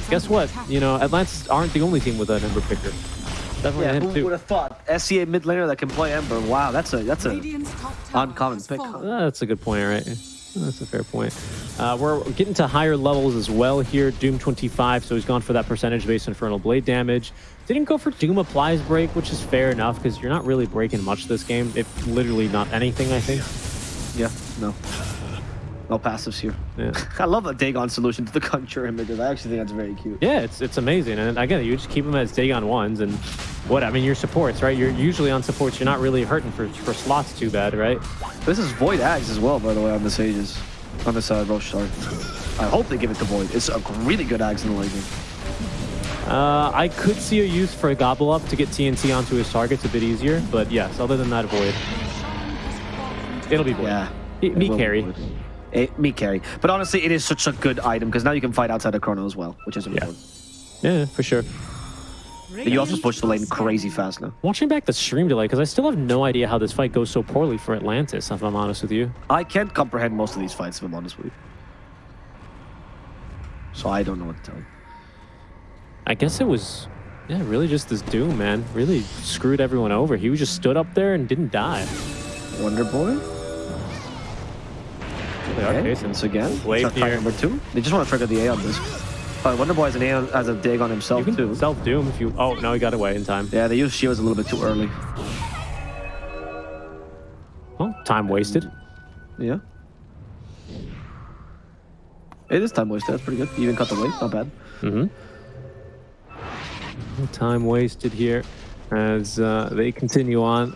guess what? You know, Atlantis aren't the only team with an Ember picker. Definitely Yeah, who too. would have thought? SCA mid laner that can play Ember. Wow, that's a that's a Radiant's top uncommon pick. Uh, that's a good point, right? That's a fair point. Uh, we're getting to higher levels as well here. Doom 25, so he's gone for that percentage based Infernal Blade damage. Didn't go for Doom Applies break, which is fair enough because you're not really breaking much this game. If literally not anything, I think. yeah no no passives here. Yeah. I love a Dagon solution to the Conjure images. I actually think that's very cute. Yeah, it's it's amazing, and again, you just keep them as Dagon ones, and what I mean, your supports, right? You're usually on supports. You're not really hurting for for slots too bad, right? This is Void Ags as well, by the way, on this Aegis. On this uh, Roche, sorry. I hope they give it to Void. It's a really good Ags in the late game. Uh, I could see a use for a gobble up to get TNT onto his targets a bit easier, but yes, other than that, void. It'll be void. Yeah. Me- it me carry. It, me carry. But honestly, it is such a good item because now you can fight outside of Chrono as well, which is important. Yeah, for sure. But You also push the lane crazy fast now. Watching back the stream delay, because I still have no idea how this fight goes so poorly for Atlantis, if I'm honest with you. I can't comprehend most of these fights, if I'm honest with you. So I don't know what to tell you. I guess it was, yeah, really just this Doom, man. Really screwed everyone over. He just stood up there and didn't die. Wonder Boy? They are Okay, chasing. once again. Wave Try- try here. number two. They just want to trigger the A on this. Uh, Wonder Boy has an A on, has a dig on You himself can too. self Doom if you. Oh no, he got away in time. Yeah, they used Shields a little bit too early. Well, time wasted. Yeah. It is time wasted. That's pretty good. You even cut the weight. Not bad. Mm-hmm. Time wasted here as uh, they continue on.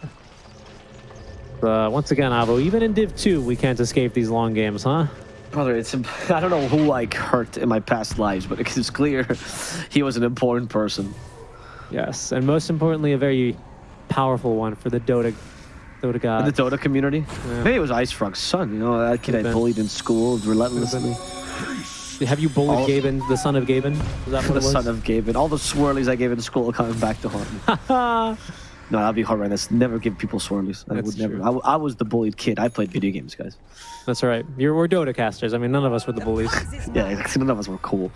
Uh, once again, Avo, even in Div 2, we can't escape these long games, huh? Brother, it's I don't know who I hurt in my past lives, but it's clear he was an important person. Yes, and most importantly, a very powerful one for the Dota, Dota In the Dota community. Yeah. Maybe it was Ice Frog's son. You know that kid I bullied in school relentlessly. Have you bullied All- Gaben, the son of Gaben? Is that what The it was? son of Gaben. All the swirlies I gave in school coming back to haunt me. No, that'd be horrendous. Never give people swirlies. I That's would never. I, I, w- I was the bullied kid. I played video games, guys. That's all right. You're, we're Dota casters. I mean, none of us were the bullies. Yeah, none of us were cool.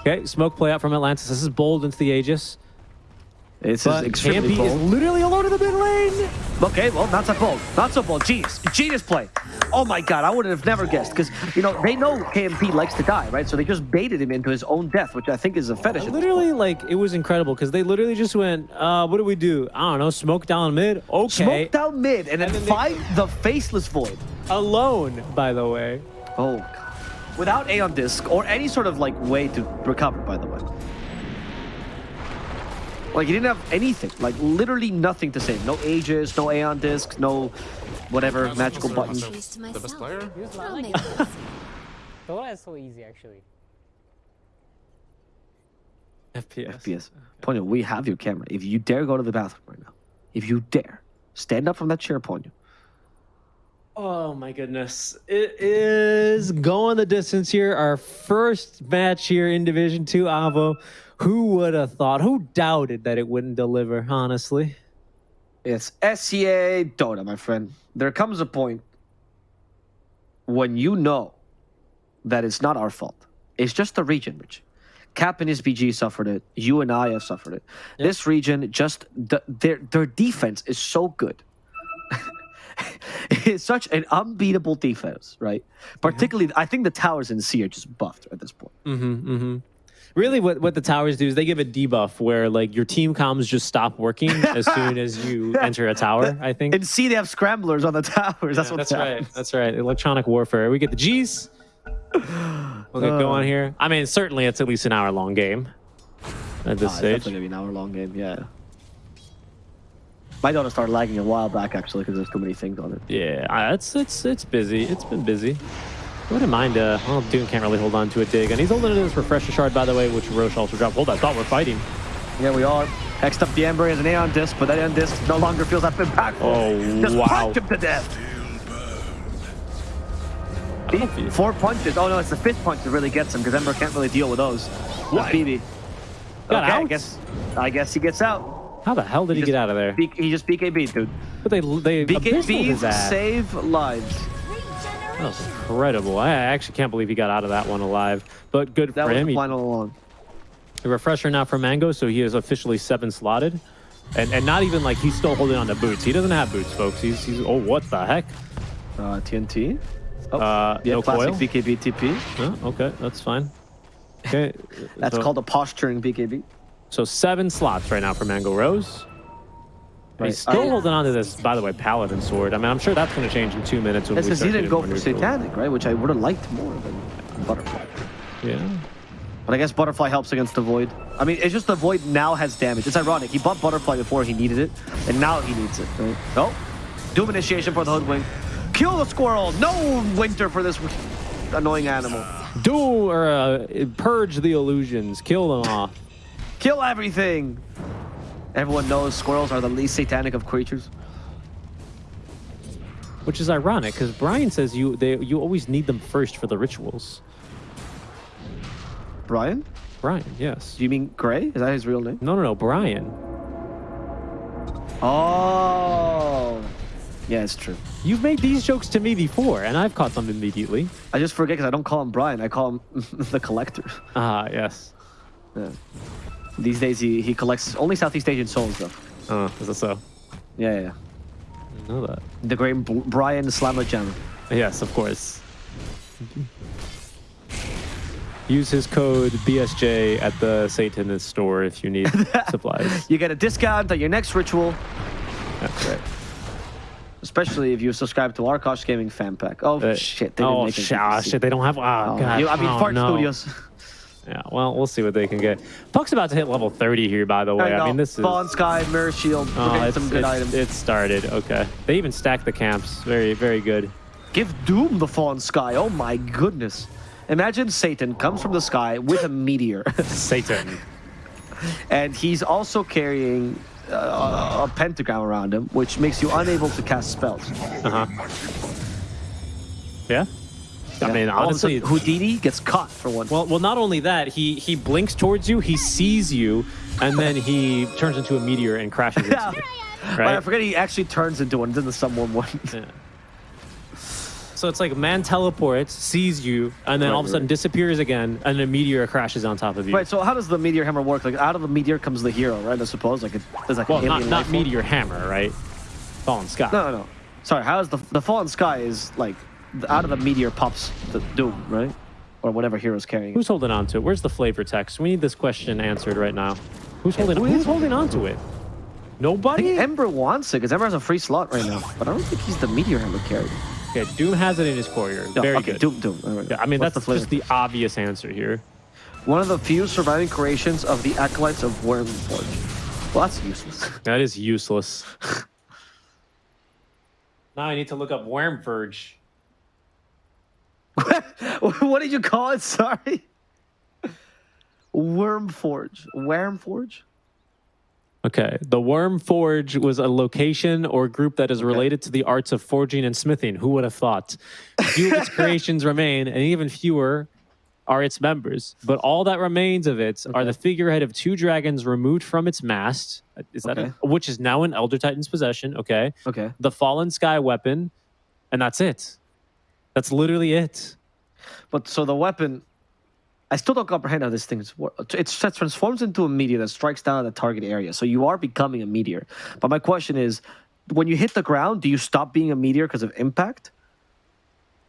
Okay, smoke play out from Atlantis. This is bold into the Aegis. It's But extremely Campy is literally alone in the mid lane. Okay, well, not so bold. Not so bold. Genius. Genius play. Oh my god, I would have never guessed. Because, you know, they know KMP likes to die, right? So they just baited him into his own death, which I think is a fetish. Literally, like, it was incredible because they literally just went, uh, what do we do? I don't know, smoke down mid? Okay. Smoke down mid and then, And then they- fight the faceless void. Alone, by the way. Oh god. Without Aeon Disc or any sort of like way to recover, by the way. Like he didn't have anything, like literally nothing to save. No Aegis, no Aeon Disc, no whatever magical button. Choose to The best player? I'll. Dota is so easy actually. FPS. FPS. Ponyo, we have your camera. If you dare go to the bathroom right now, if you dare, stand up from that chair, Ponyo. Oh my goodness. It is going the distance here. Our first match here in Division 2, Avo. Who would have thought? Who doubted that it wouldn't deliver, honestly? It's SCA Dota, my friend. There comes a point when you know that it's not our fault. It's just the region, Rich. Cap and his BG suffered it. You and I have suffered it. This region just the, their their defense is so good. it's such an unbeatable defense, right? Particularly, I think the towers in C are just buffed at this point. Mm-hmm, mm-hmm. Really, what, what the towers do is they give a debuff where like your team comms just stop working as soon as you enter a tower. I think. And see they have scramblers on the towers. That's Yeah, what that's happens. right. That's right. Electronic warfare. We get the G's. We'll get Uh. going here. I mean, certainly it's at least an hour long game at this Ah, it's stage. definitely gonna be an hour long game. Yeah. My daughter started lagging a while back actually because there's too many things on it. Yeah, uh, it's it's it's busy. It's been busy. I wouldn't mind. Uh, well, Doom can't really hold on to a dig, and he's holding to this refresher shard, by the way, which Roche also dropped. Hold, I thought we're fighting. Yeah, we are. Next up, the Ember has an Aeon disc, but that Aeon disc no longer feels that impactful. Oh, Just wow. punch him to death. Four punches. Oh no, it's the fifth punch that really gets him because Ember can't really deal with those. What? BB. Got okay, I guess. I guess he gets out. How the hell did he, just get out of there? He just BKB, dude. But they they his BKBs ass. save lives. That was incredible. I actually can't believe he got out of that one alive. But good That for him. the He- plan all along. A refresher now for Mango, so he is officially seven slotted. And and not even like he's still holding on to boots. He doesn't have boots, folks. He's he's oh what the heck? Uh, TNT. Oh, Uh, yeah, no classic coil? BKB TP. Oh, okay, that's fine. Okay. That's so, called a posturing BKB. so seven slots right now for Mango Rose. Right. He's still Uh, holding on to this, by the way, Paladin sword. I mean, I'm sure that's going to change in two minutes when That's we he didn't go for. Satanic, right? Which I would have liked more than Butterfly. Yeah. But I guess Butterfly helps against the Void. I mean, it's just the Void now has damage. It's ironic. He bought Butterfly before he needed it, and now he needs it, right? Oh, Doom Initiation for the Hoodwink. Kill the squirrel! No winter for this annoying animal. Do or uh, purge the illusions, kill them off. Kill everything! Everyone knows squirrels are the least satanic of creatures. Which is ironic because Brian says you they you always need them first for the rituals. Brian? Brian, yes. Do you mean Gray? Is that his real name? No, no, no, Brian. Oh. Yeah, it's true. You've made these jokes to me before, and I've caught them immediately. I just forget because I don't call him Brian. I call him the Collector. Ah, yes. Yeah. These days, he, he collects only Southeast Asian souls, though. Oh, is that so? Yeah, yeah. yeah. I know that. The great B- Brian Slamajam. Yes, of course. Use his code BSJ at the Satanist store if you need supplies. You get a discount on your next ritual, That's right. especially if you subscribe to Arkosh Gaming Fan Pack. Oh, Uh, shit. They didn't oh, sh- ah, shit, they don't have. Oh, Oh, God. you- I mean, oh, Fart no. Studios. Yeah, well, we'll see what they can get. Puck's about to hit level 30 here, by the way. I mean, this is. Fallen Sky, Mirror Shield. Oh, We're getting some good items. it started. Okay. They even stacked the camps. Very, very good. Give Doom the Fallen Sky. Oh my goodness. Imagine Satan comes from the sky with a meteor, Satan. and he's also carrying uh, a pentagram around him, which makes you unable to cast spells. Uh huh. Yeah. I mean, honestly, sudden, Houdini gets caught for one. well, well, not only that, he he blinks towards you, he sees you, and then he turns into a meteor and crashes into Yeah. you. But I forget he actually turns into one. Doesn't someone one? Yeah. So it's like man teleports, sees you, and then Right, all of a sudden right. disappears again, and a meteor crashes on top of you. right. So how does the meteor hammer work? Like out of the meteor comes the hero, right? I suppose. Like it, there's like Well, not not meteor hammer, right? Fallen sky. No, no, no. Sorry. How is the the fallen sky is like out of the meteor pops the doom, right? Or whatever hero's carrying. Who's holding on to it? Where's the flavor text? We need this question answered right now. Who's holding? who who's holding on to it? I think Nobody. Ember wants it because Ember has a free slot right now, but I don't think he's the meteor hammer carrier. Okay, Doom has it in his courier. No, Very okay, good. Doom, Doom. Right. Yeah, I mean What's that's flavor just the obvious answer here. one of the few surviving creations of the acolytes of Wyrmforge. Well, that's useless. That is useless. now I need to look up Wormverge. what did you call it? Sorry. Wyrmforge. Wyrmforge? Okay, the Worm Forge was a location or group that is related to the arts of forging and smithing. Who would have thought? Few of its creations remain, and even fewer are its members. But all that remains of it are the figurehead of two dragons removed from its mast. Is that Okay. a- which is now in Elder Titan's possession? Okay, Okay. the Fallen Sky weapon, and that's it. That's literally it. But so the weapon, I still don't comprehend how this thing's work. It transforms into a meteor that strikes down at the target area. So you are becoming a meteor. But my question is, when you hit the ground, do you stop being a meteor because of impact?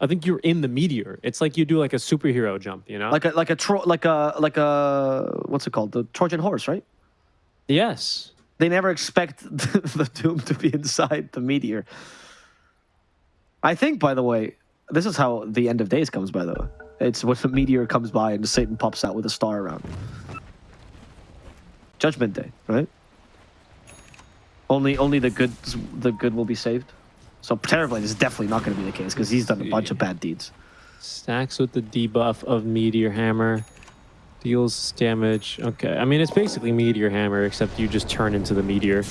I think you're in the meteor. It's like you do like a superhero jump, you know? Like a like a tro- like a like a what's it called? The Trojan horse, right? yes. They never expect the Doom to be inside the meteor. I think, by the way, this is how the end of days comes. By the way, it's when the meteor comes by and Satan pops out with a star around. Judgment Day, right? Only, only the good, the good will be saved. So Terrorblade is definitely not going to be the case because he's done a bunch of bad deeds. Stacks with the debuff of Meteor Hammer. Deals damage. Okay. I mean, it's basically Meteor Hammer, except you just turn into the meteor.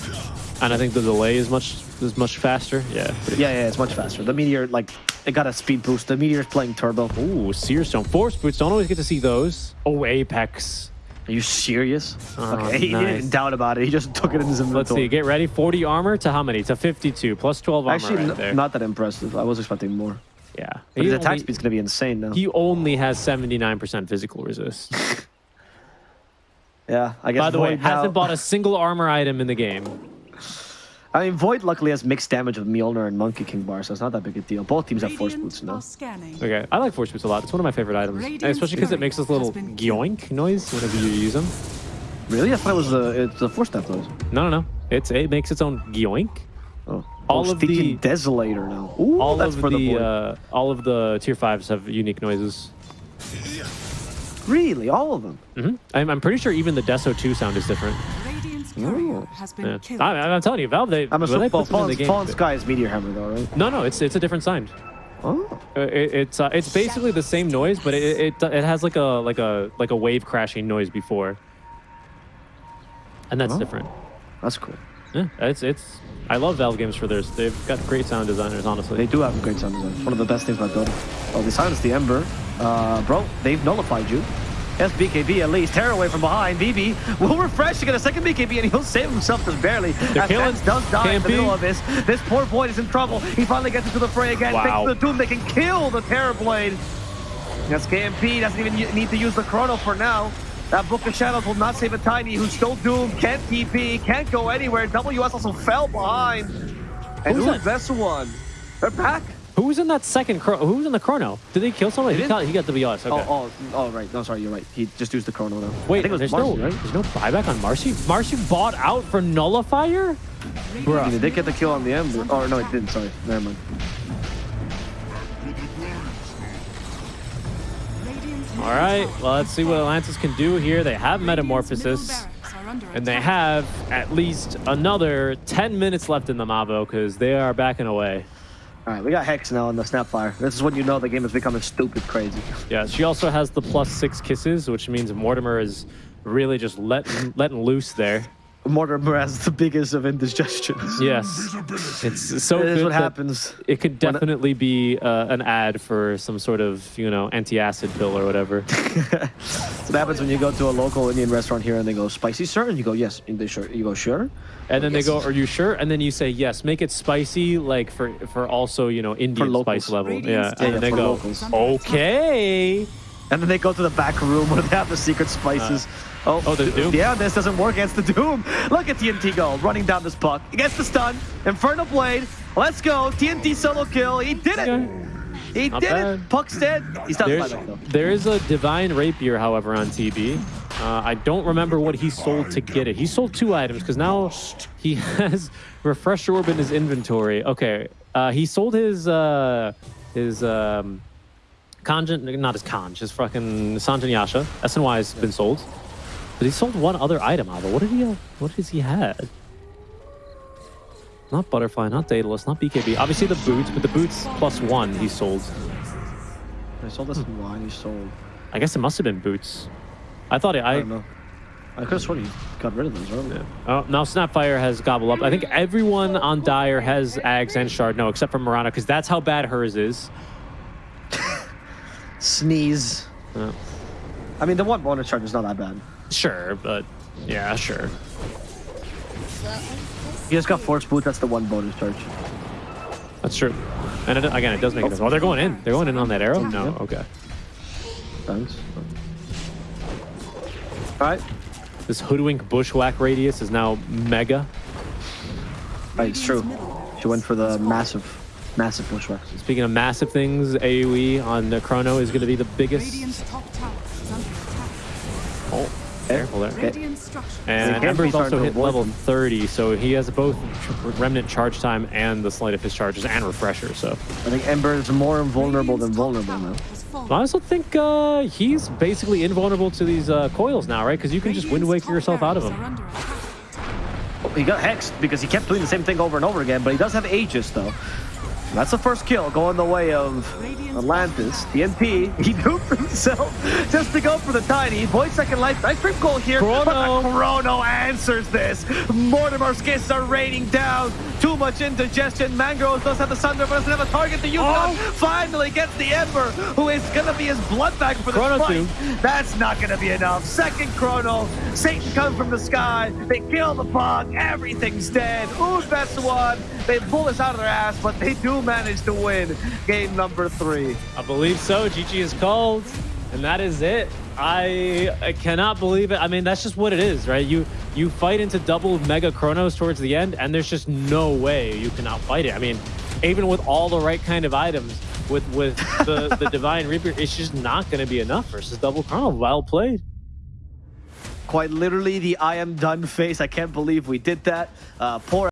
And I think the delay is much is much faster. Yeah. Yeah, yeah, it's much faster. The meteor, like, it got a speed boost. The meteor's playing turbo. Ooh, Seer Stone. Force boots. Don't always get to see those. Oh, Apex. Are you serious? Oh, okay, he didn't doubt about it. He just took it in his inventory. Let's see. Get ready. 40 armor to how many? To 52. Plus 12 armor Actually, right there. not that impressive. I was expecting more. yeah. But He his attack only- speed's gonna be insane now. He only has 79% physical resist. yeah, I guess. By the way, Void now- hasn't bought a single armor item in the game. I mean, Void luckily has mixed damage with Mjolnir and Monkey King bar, so it's not that big a deal. Both teams have force Radiant boots now. Okay, I like force boots a lot. It's one of my favorite items, And especially because it makes this little has yoink noise whenever you use them. Really? I thought it was the it's the force step though. No, no, no. It's it makes its own yoink. Oh, All oh, of the- Desolator now. Ooh, All that's of for the, the uh, all of the tier fives have unique noises. Really, all of them. hmm I'm, I'm pretty sure even the Deso 2 sound is different. Radiant's courier Ooh. has been Yeah. killed. I, I'm telling you, Valve. They, I'm when assuming they well, put them in the Fallen, game. Fallen Sky is Meteor Hammer though, right? No, no, it's it's a different sound. Oh, Uh, it, it's uh, it's basically the same noise, but it, it it has like a like a like a wave crashing noise before, and that's Oh. different. that's cool. Yeah, it's it's. I love Valve games for theirs. They've got great sound designers, honestly. They do have a great sound design. One of the best things about Dota. Oh, they silenced the Ember. Uh, bro, they've nullified you. Yes, BKB at least. Tear away from behind. BB will refresh to get a second BKB, and he'll save himself just barely. They're As killing. Does die in the middle of this. This poor Void is in trouble. He finally gets into the fray again. Wow. Thanks to the Doom, they can kill the Terrorblade. Yes, KMP doesn't even need to use the Chrono for now. That Book of Shadows will not save a Tiny, who's still doomed, can't TP, can't go anywhere. WS also fell behind. And Who's who's that? Vessel one? They're back. Who was in that second? Chro- who was in the chrono? Did they kill somebody? They He got, he got the BS. Okay. Oh, oh, oh, right. No, sorry, you're right. He just used the chrono now. Wait, I think it was there's Marci, no right? there's no buyback on Marci. Marci bought out for Nullifier. Did they did get the kill on the Ember. Oh, no, it didn't. Sorry. Never mind. All right, well let's see what Atlantis can do here. They have Metamorphosis. And they have at least another 10 minutes left in the Mavo because they are backing away. All right, we got Hex now on the Snapfire. This is when you know the game is becoming stupid crazy. Yeah, she also has the plus six kisses, which means Mortimer is really just letting letting loose there. Mortimer has the biggest of indigestions. Yes, it's so It is good what happens. It could definitely be uh, an ad for some sort of you know anti-acid pill or whatever. That's what happens when you go to a local Indian restaurant here and they go, spicy, sir? And you go, yes. And they sure. You go, sure? And then they go, "Are you sure?" And then you say, "Yes." Make it spicy, like for for also you know Indian spice level. Radiant's Yeah, Yeah, and they go, locals. "Okay." And then they go to the back room where they have the secret spices. Oh, oh, there's Doom? Yeah, this doesn't work against the Doom. Look at TNT go, running down this puck. He gets the stun. Infernal Blade. Let's go. TNT solo kill. He did it. He Not did bad. it. Puck's dead. He's done There's, there is a divine rapier, however, on TB. Uh, I don't remember what he sold to get it. He sold two items because now he has refresh orb in his inventory. Okay, uh, he sold his uh, his um, Kanjin, not his Kanj, his fucking Sange and Yasha. SNY has been sold, but he sold one other item. Alba, what did he? What does he had? Not butterfly, not Daedalus, not BKB. Obviously the boots, but the boots plus one he sold. I sold this in wine. He sold. I guess it must have been boots. I thought it. I, I, don't know. I could have sworn he got rid of those earlier. oh, now Snapfire has gobble up. I think everyone on Dire has Ags and Shard. No, except for Mirana, because that's how bad hers is. Sneeze. Uh, I mean, the one bonus charge is not that bad. Sure, but yeah, sure. He just got force boot. That's the one bonus charge. That's true. And it, again, it does make a difference. Oh, they're going in. They're going in on that arrow. No, Yeah. okay. Thanks. All right. This hoodwink bushwhack radius is now mega. Right, it's true. She went for the massive. Massive bushwhack. Speaking of massive things, AoE on the Chrono is going to be the biggest. Radiant's top tower is under attack. Careful there. Radiant structures. And can't Ember's also hit level 30, so he has both Remnant charge time and the Sleight of his charges and Refresher. So I think Ember is more invulnerable than vulnerable tower now. I also think uh, he's basically invulnerable to these uh, coils now, right? Because you can just Wind Radiant's Waker yourself out of barracks them. are. He got hexed because he kept doing the same thing over and over again, but he does have Aegis though. That's the first kill going the way of Atlantis. The NP, he duped himself just to go for the tiny. Void second life. Nice trip goal here. But Chrono. the Chrono answers this. Mortimer's kisses are raining down. Too much indigestion. Mangroves does have the Sunder, but doesn't have a target. The Yukon Oh. finally gets the Ember, who is going to be his blood bag for the fight. two. That's not going to be enough. Second Chrono. Satan comes from the sky. They kill the bug. Everything's dead. Ooh, that's the one. They pull this out of their ass, but they do manage to win game number three. I believe so. GG is called, and that is it. I, I cannot believe it. I mean, that's just what it is, right? You you fight into double Mega Chronos towards the end, and there's just no way you can outfight it. I mean, even with all the right kind of items, with with the, the Divine Rapier, it's just not going to be enough versus double Chrono. Well played. Quite literally the I am done face. I can't believe we did that. Uh, poor